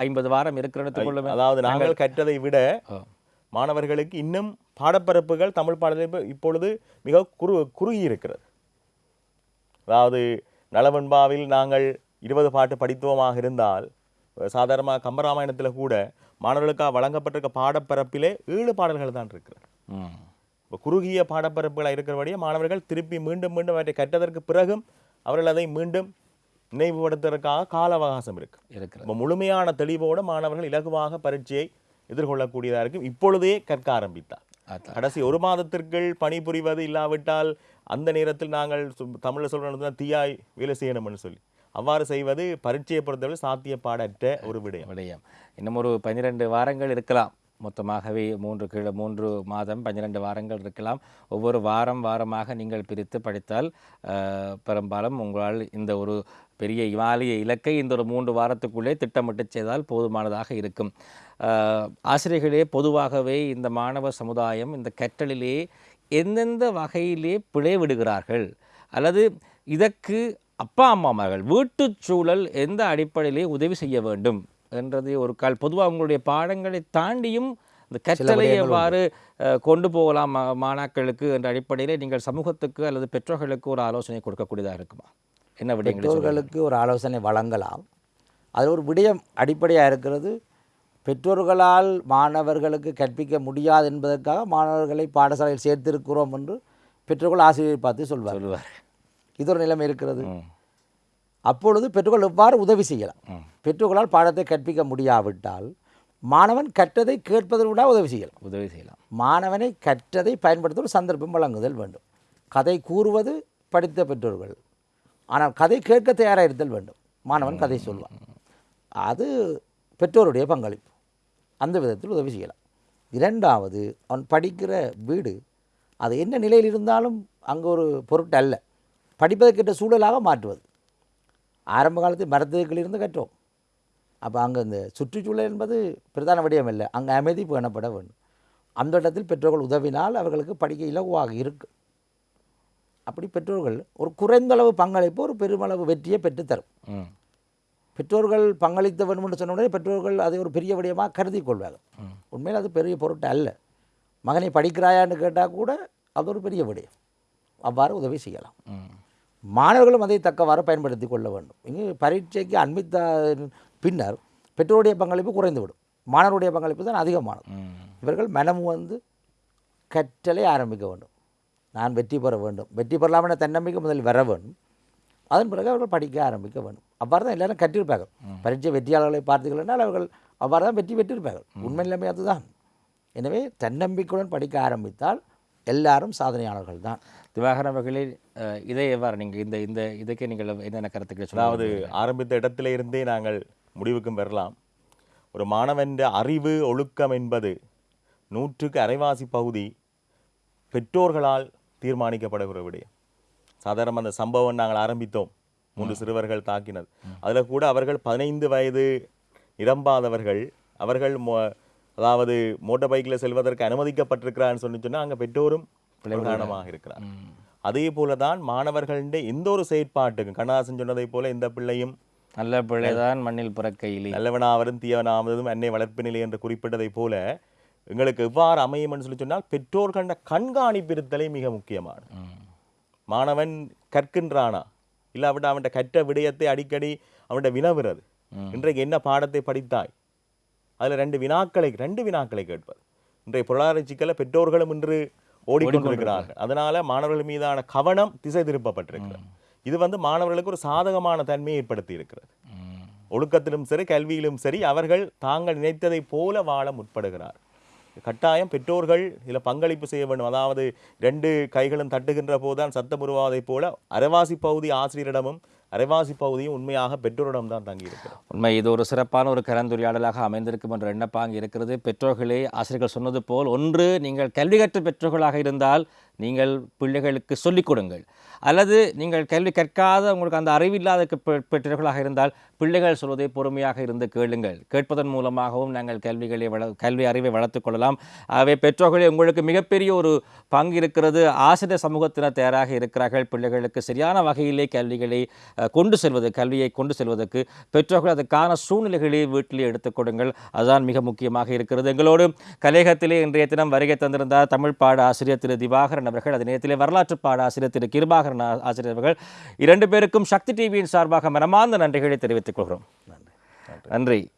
ஐம்பது வாரம் இருக்கிற எடுத்துக்கொள்ளுமே அதாவது நாங்கள் கற்றதை விட. மாணவர்களுக்கு இன்னும் பாடப்பரப்புகள் தமிழ் பாடத்தில் இப்பொழுது மிக குறு குறுகி இருக்கிறது அதாவது நலவெண்பாவில் நாங்கள் இருபது பாட்டு படித்துவமாக இருந்தால் சாதாரணமாக கம்பராமாயணத்தில் கூட மாணவர்களுக்காக வழங்கப்பட்டிருக்க பாடப்பரப்பிலே ஏழு பாடல்கள் தான் இருக்கிறது. இப்போ குறுகிய பாடப்பரப்புகளாக இருக்கிறபடியே மாணவர்கள் திருப்பி மீண்டும் மீண்டும் அவற்றை கற்றதற்கு பிறகும் அவர்கள் அதை மீண்டும் நினைவுபடுத்துவதற்காக கால அவகாசம் இருக்கு. இருக்கிறது. இப்போ முழுமையான தெளிவோடு மாணவர்கள் இலகுவாக பரீட்சையை எதிர்கொள்ளக்கூடியதாக இருக்கும். இப்பொழுதே கற்க ஆரம்பித்தார். கடைசி ஒரு மாதத்திற்குள் பணிபுரிவது இல்லாவிட்டால் அந்த நேரத்தில் நாங்கள் சு- தமிழ்ல தீயாய் வேலை செய்யணும்னு சொல்லி. அவ்வாறு செய்வது பரீட்சையை பொறுத்தவரை சாத்தியப்பாடற்ற ஒரு விடயம். விடயம். இன்னும் ஒரு பன்னிரெண்டு வாரங்கள் இருக்கலாம். மொத்தமாகவே மூன்று கிலோ மூன்று மாதம் பன்னிரெண்டு வாரங்கள் இருக்கலாம். ஒவ்வொரு வாரம் வாரமாக நீங்கள் பிரித்து படித்தால் பெரும்பாலும் உங்களால் இந்த ஒரு பெரிய இமாலய இலக்கை இந்த ஒரு மூன்று வாரத்துக்குள்ளே திட்டமிட்டு செய்தால் போதுமானதாக இருக்கும். ஆசிரியர்களே பொதுவாகவே இந்த மாணவ சமுதாயம் இந்த கற்றலிலே எந்தெந்த வகையிலே பிழை விடுகிறார்கள்? அல்லது இதற்கு அப்பா அம்மாமார்கள் வீட்டுச் சூழல் எந்த அடிப்படையிலே உதவி செய்ய வேண்டும்? என்றது ஒரு கால் பொதுவாக உங்களுடைய பாடங்களை தாண்டியும் இந்த கற்றலை எவ்வாறு கொண்டு போகலாம் மாணாக்களுக்கு என்ற அடிப்படையிலே நீங்கள் சமூகத்துக்கு அல்லது பெற்றோர்களுக்கு ஒரு ஆலோசனை கொடுக்கக்கூடியதாக இருக்குமா? என்ன விடயங்களை சொல்லுங்க. பெற்றோர்களுக்கு ஒரு ஆலோசனை வழங்கலாம். அதில் ஒரு விடயம் அடிப்படையாக இருக்கிறது. பெற்றோர்களால் மாணவர்களுக்கு கற்பிக்க முடியாது என்பதற்காக மாணவர்களை பாடசாலையில் சேர்த்திருக்கிறோம் என்று பெற்றோர்கள் ஆசிரியரை பார்த்து சொல்வார். சொல்லுவார் இது ஒரு நிலைமை இருக்கிறது. அப்பொழுது பெற்றோர்கள் எவ்வாறு உதவி செய்யலாம். பெற்றோர்களால் பாடத்தை கற்பிக்க முடியாவிட்டால் மாணவன் கற்றதை கேட்பதை விட உதவி செய்யலாம். உதவி செய்யலாம். மாணவனை கற்றதை பயன்படுத்த ஒரு சந்தர்ப்பம் வழங்குதல் வேண்டும். கதை கூறுவது படித்த பெற்றோர்கள். ஆனால் கதை கேட்க தயாராக இருத்தல் வேண்டும். மாணவன் கதை சொல்வான். அது பெற்றோருடைய பங்களிப்பு. அந்த விதத்தில் உதவி செய்யலாம். இரண்டாவது அவன் படிக்கிற வீடு அது என்ன நிலையில் இருந்தாலும் அங்கே ஒரு பொருட்டு அல்ல. படிப்பதற்கிட்ட சூழலாக மாற்றுவது. ஆரம்ப காலத்தில் மரத்துக்களில் இருந்து கற்றோம். அப்போ அங்கே இந்த சுற்றுச்சூழல் என்பது பிரதான விடயம் இல்லை அங்கே அமைதி பேணப்பட வேண்டும். அந்த இடத்தில் பெற்றோர்கள் உதவினால் அவர்களுக்கு படிக்க இலகுவாக இருக்கும் அப்படி பெற்றோர்கள் ஒரு குறைந்தளவு பங்களிப்பு ஒரு பெருமளவு வெற்றியை பெற்றுத்தரும். பெற்றோர்கள் பங்களித்த வேண்டும் என்று சொன்ன உடனே பெற்றோர்கள் அதை ஒரு பெரிய விடயமாக கருதி கொள்வார்கள். உண்மையில் அது பெரிய பொருட்டு அல்ல. மகனை படிக்கிறாயான்னு கேட்டால் கூட அது ஒரு பெரிய விடயம். அவ்வாறு உதவி செய்யலாம். மாணவர்களும் அதை தக்கவாறு பயன்படுத்தி கொள்ள வேண்டும். இங்கு பரீட்சைக்கு அண்மித்த பின்னர் பெற்றோருடைய பங்களிப்பு குறைந்துவிடும். மாணவருடைய பங்களிப்பு தான் அதிகமானது. இவர்கள் மனம் வந்து கற்றலை ஆரம்பிக்க வேண்டும். நான் வெற்றி பெற வேண்டும். வெற்றி பெறலாம் என தன்னம்பிக்கை முதலில் வர வேண்டும். அதன் பிறகு அவர்கள் படிக்க ஆரம்பிக்க வேண்டும். அவ்வாறு தான் எல்லாரும் கற்றிருப்பார்கள் பரீட்சை வெற்றியாளர்களை பார்த்தீர்கள்னால் அவர்கள் அவ்வாறு தான் வெற்றி பெற்றிருப்பார்கள். உண்மை நிலைமை அதுதான். எனவே தன்னம்பிக்கையுடன் படிக்க ஆரம்பித்தால் எல்லாரும் சாதனையாளர்கள் தான். திவாகரன் அவர்களே இதை எவ்வாறு நீங்கள் இந்த இந்த இதுக்கு நீங்கள் என்னென்ன கருத்துக்களை அதாவது சொல்லுவது ஆரம்பித்த இடத்துல இருந்தே நாங்கள் முடிவுக்கும் பெறலாம் ஒரு மாணவன் அறிவு ஒழுக்கம் என்பது நூற்றுக்கு அரைவாசி பகுதி பெற்றோர்களால் தீர்மானிக்கப்படுகிற விடயம். சாதாரண அந்த சம்பவம் நாங்கள் ஆரம்பித்தோம். மூன்று சிறுவர்கள் தாக்கினது அதில் கூட அவர்கள் பதினைந்து வயது நிரம்பாதவர்கள் அவர்கள் மோ- அதாவது மோட்டார் பைக்கில் செல்வதற்கு அனுமதிக்கப்பட்டிருக்கிறான்னு சொல்லி சொன்னால் அங்கே பெற்றோரும் பிரதானமாக இருக்கிறார். அதே போல தான் மாணவர்களுடைய எந்த ஒரு செயற்பாட்டுக்கும் கண்ணதாசன் சொன்னதைப் போல எந்த பிள்ளையும் நல்ல பிள்ளைதான் மண்ணில் பிறக்கையிலே. நல்லவனாவதும் தீயவனாவதும் அன்னை வளர்ப்பு நிலை என்று குறிப்பிட்டதைப் போல எங்களுக்கு எவ்வாறு அமையும் என்று சொல்லி சொன்னால் பெற்றோர்கள கண்காணிப்பிருத்தலே மிக முக்கியமானது. ம். மாணவன் கற்கின்றானா? இல்லாவிட்டு அவன்கிட்ட கற்ற விடயத்தை அடிக்கடி அவன்கிட்ட வினவுறது. இன்றைக்கு என்ன பாடத்தை படித்தாய்? அதுல ரெண்டு வினாக்களை ரெண்டு வினாக்களை கேட்பது. இன்றைய பொருளாதார சிக்கல பெற்றோர்களும் இன்று ஓடிக்கொண்டிருக்கிறார்கள். அதனால மாணவர்கள் மீதான கவனம் திசை திருப்பப்பட்டிருக்கிறது. இது வந்து மாணவர்களுக்கு ஒரு சாதகமான தன்மையை ஏற்படுத்தி இருக்கிறது. ஒழுக்கத்திலும் சரி கல்வியிலும் சரி அவர்கள் தாங்கள் நினைத்ததைப் போல வாழ முற்படுகிறார் கட்டாயம் பெற்றோர்கள் இதில் பங்களிப்பு செய்ய வேண்டும். அதாவது ரெண்டு கைகளும் தட்டுகின்ற போதுதான் சத்தம் உருவாவதைப் போல அரைவாசி பகுதி ஆசிரியரிடமும் அரைவாசி பகுதியும் உண்மையாக பெற்றோரிடம் தான் தங்கியிருக்கு உண்மை இது ஒரு சிறப்பான ஒரு கலந்துரையாடலாக அமைந்திருக்கும் என்ற எண்ணப்பாங்க இருக்கிறது. பெற்றோர்களே ஆசிரியர்கள் சொன்னது போல் ஒன்று நீங்கள் கல்வி கற்ற பெற்றோர்களாக இருந்தால் நீங்கள் பிள்ளைகளுக்கு சொல்லிக் கொடுங்கள். அல்லது நீங்கள் கல்வி கற்காத உங்களுக்கு அந்த அறிவில்லாத பெற்றோர்களாக இருந்தால் பிள்ளைகள் சொல்வதை பொறுமையாக இருந்து கேளுங்கள். கேட்பதன் மூலமாகவும் நாங்கள் கல்விகளை வள கல்வி அறிவை வளர்த்துக் கொள்ளலாம். ஆகவே பெற்றோர்களே உங்களுக்கு மிகப்பெரிய ஒரு பங்கு இருக்கிறது. ஆசிரியர் சமூகத்தினர் தயாராக இருக்கிறார்கள். பிள்ளைகளுக்கு சரியான வகையிலே கல்விகளை கொண்டு செல்வது கல்வியை கொண்டு செல்வதற்கு பெற்றோர்கள் அதற்கான சூழ்நிலைகளை வீட்டிலே எடுத்துக் கொடுங்கள். அதுதான் மிக முக்கியமாக இருக்கிறது. எங்களோடு கலையகத்திலே இன்றைய தினம் வருகை தந்திருந்தார் தமிழ் பாட ஆசிரியர் திரு திவாகரன் அவர்கள். அதே நேரத்திலே வரலாற்று பாட ஆசிரியர் திரு கிருபாகரன் ஆசிரியர் அவர்கள். இரண்டு பேருக்கும் சக்தி டிவியின் சார்பாக மனமார்ந்த நன்றிகளை தெரிவித்துக் கொள்கிறோம். நன்றி.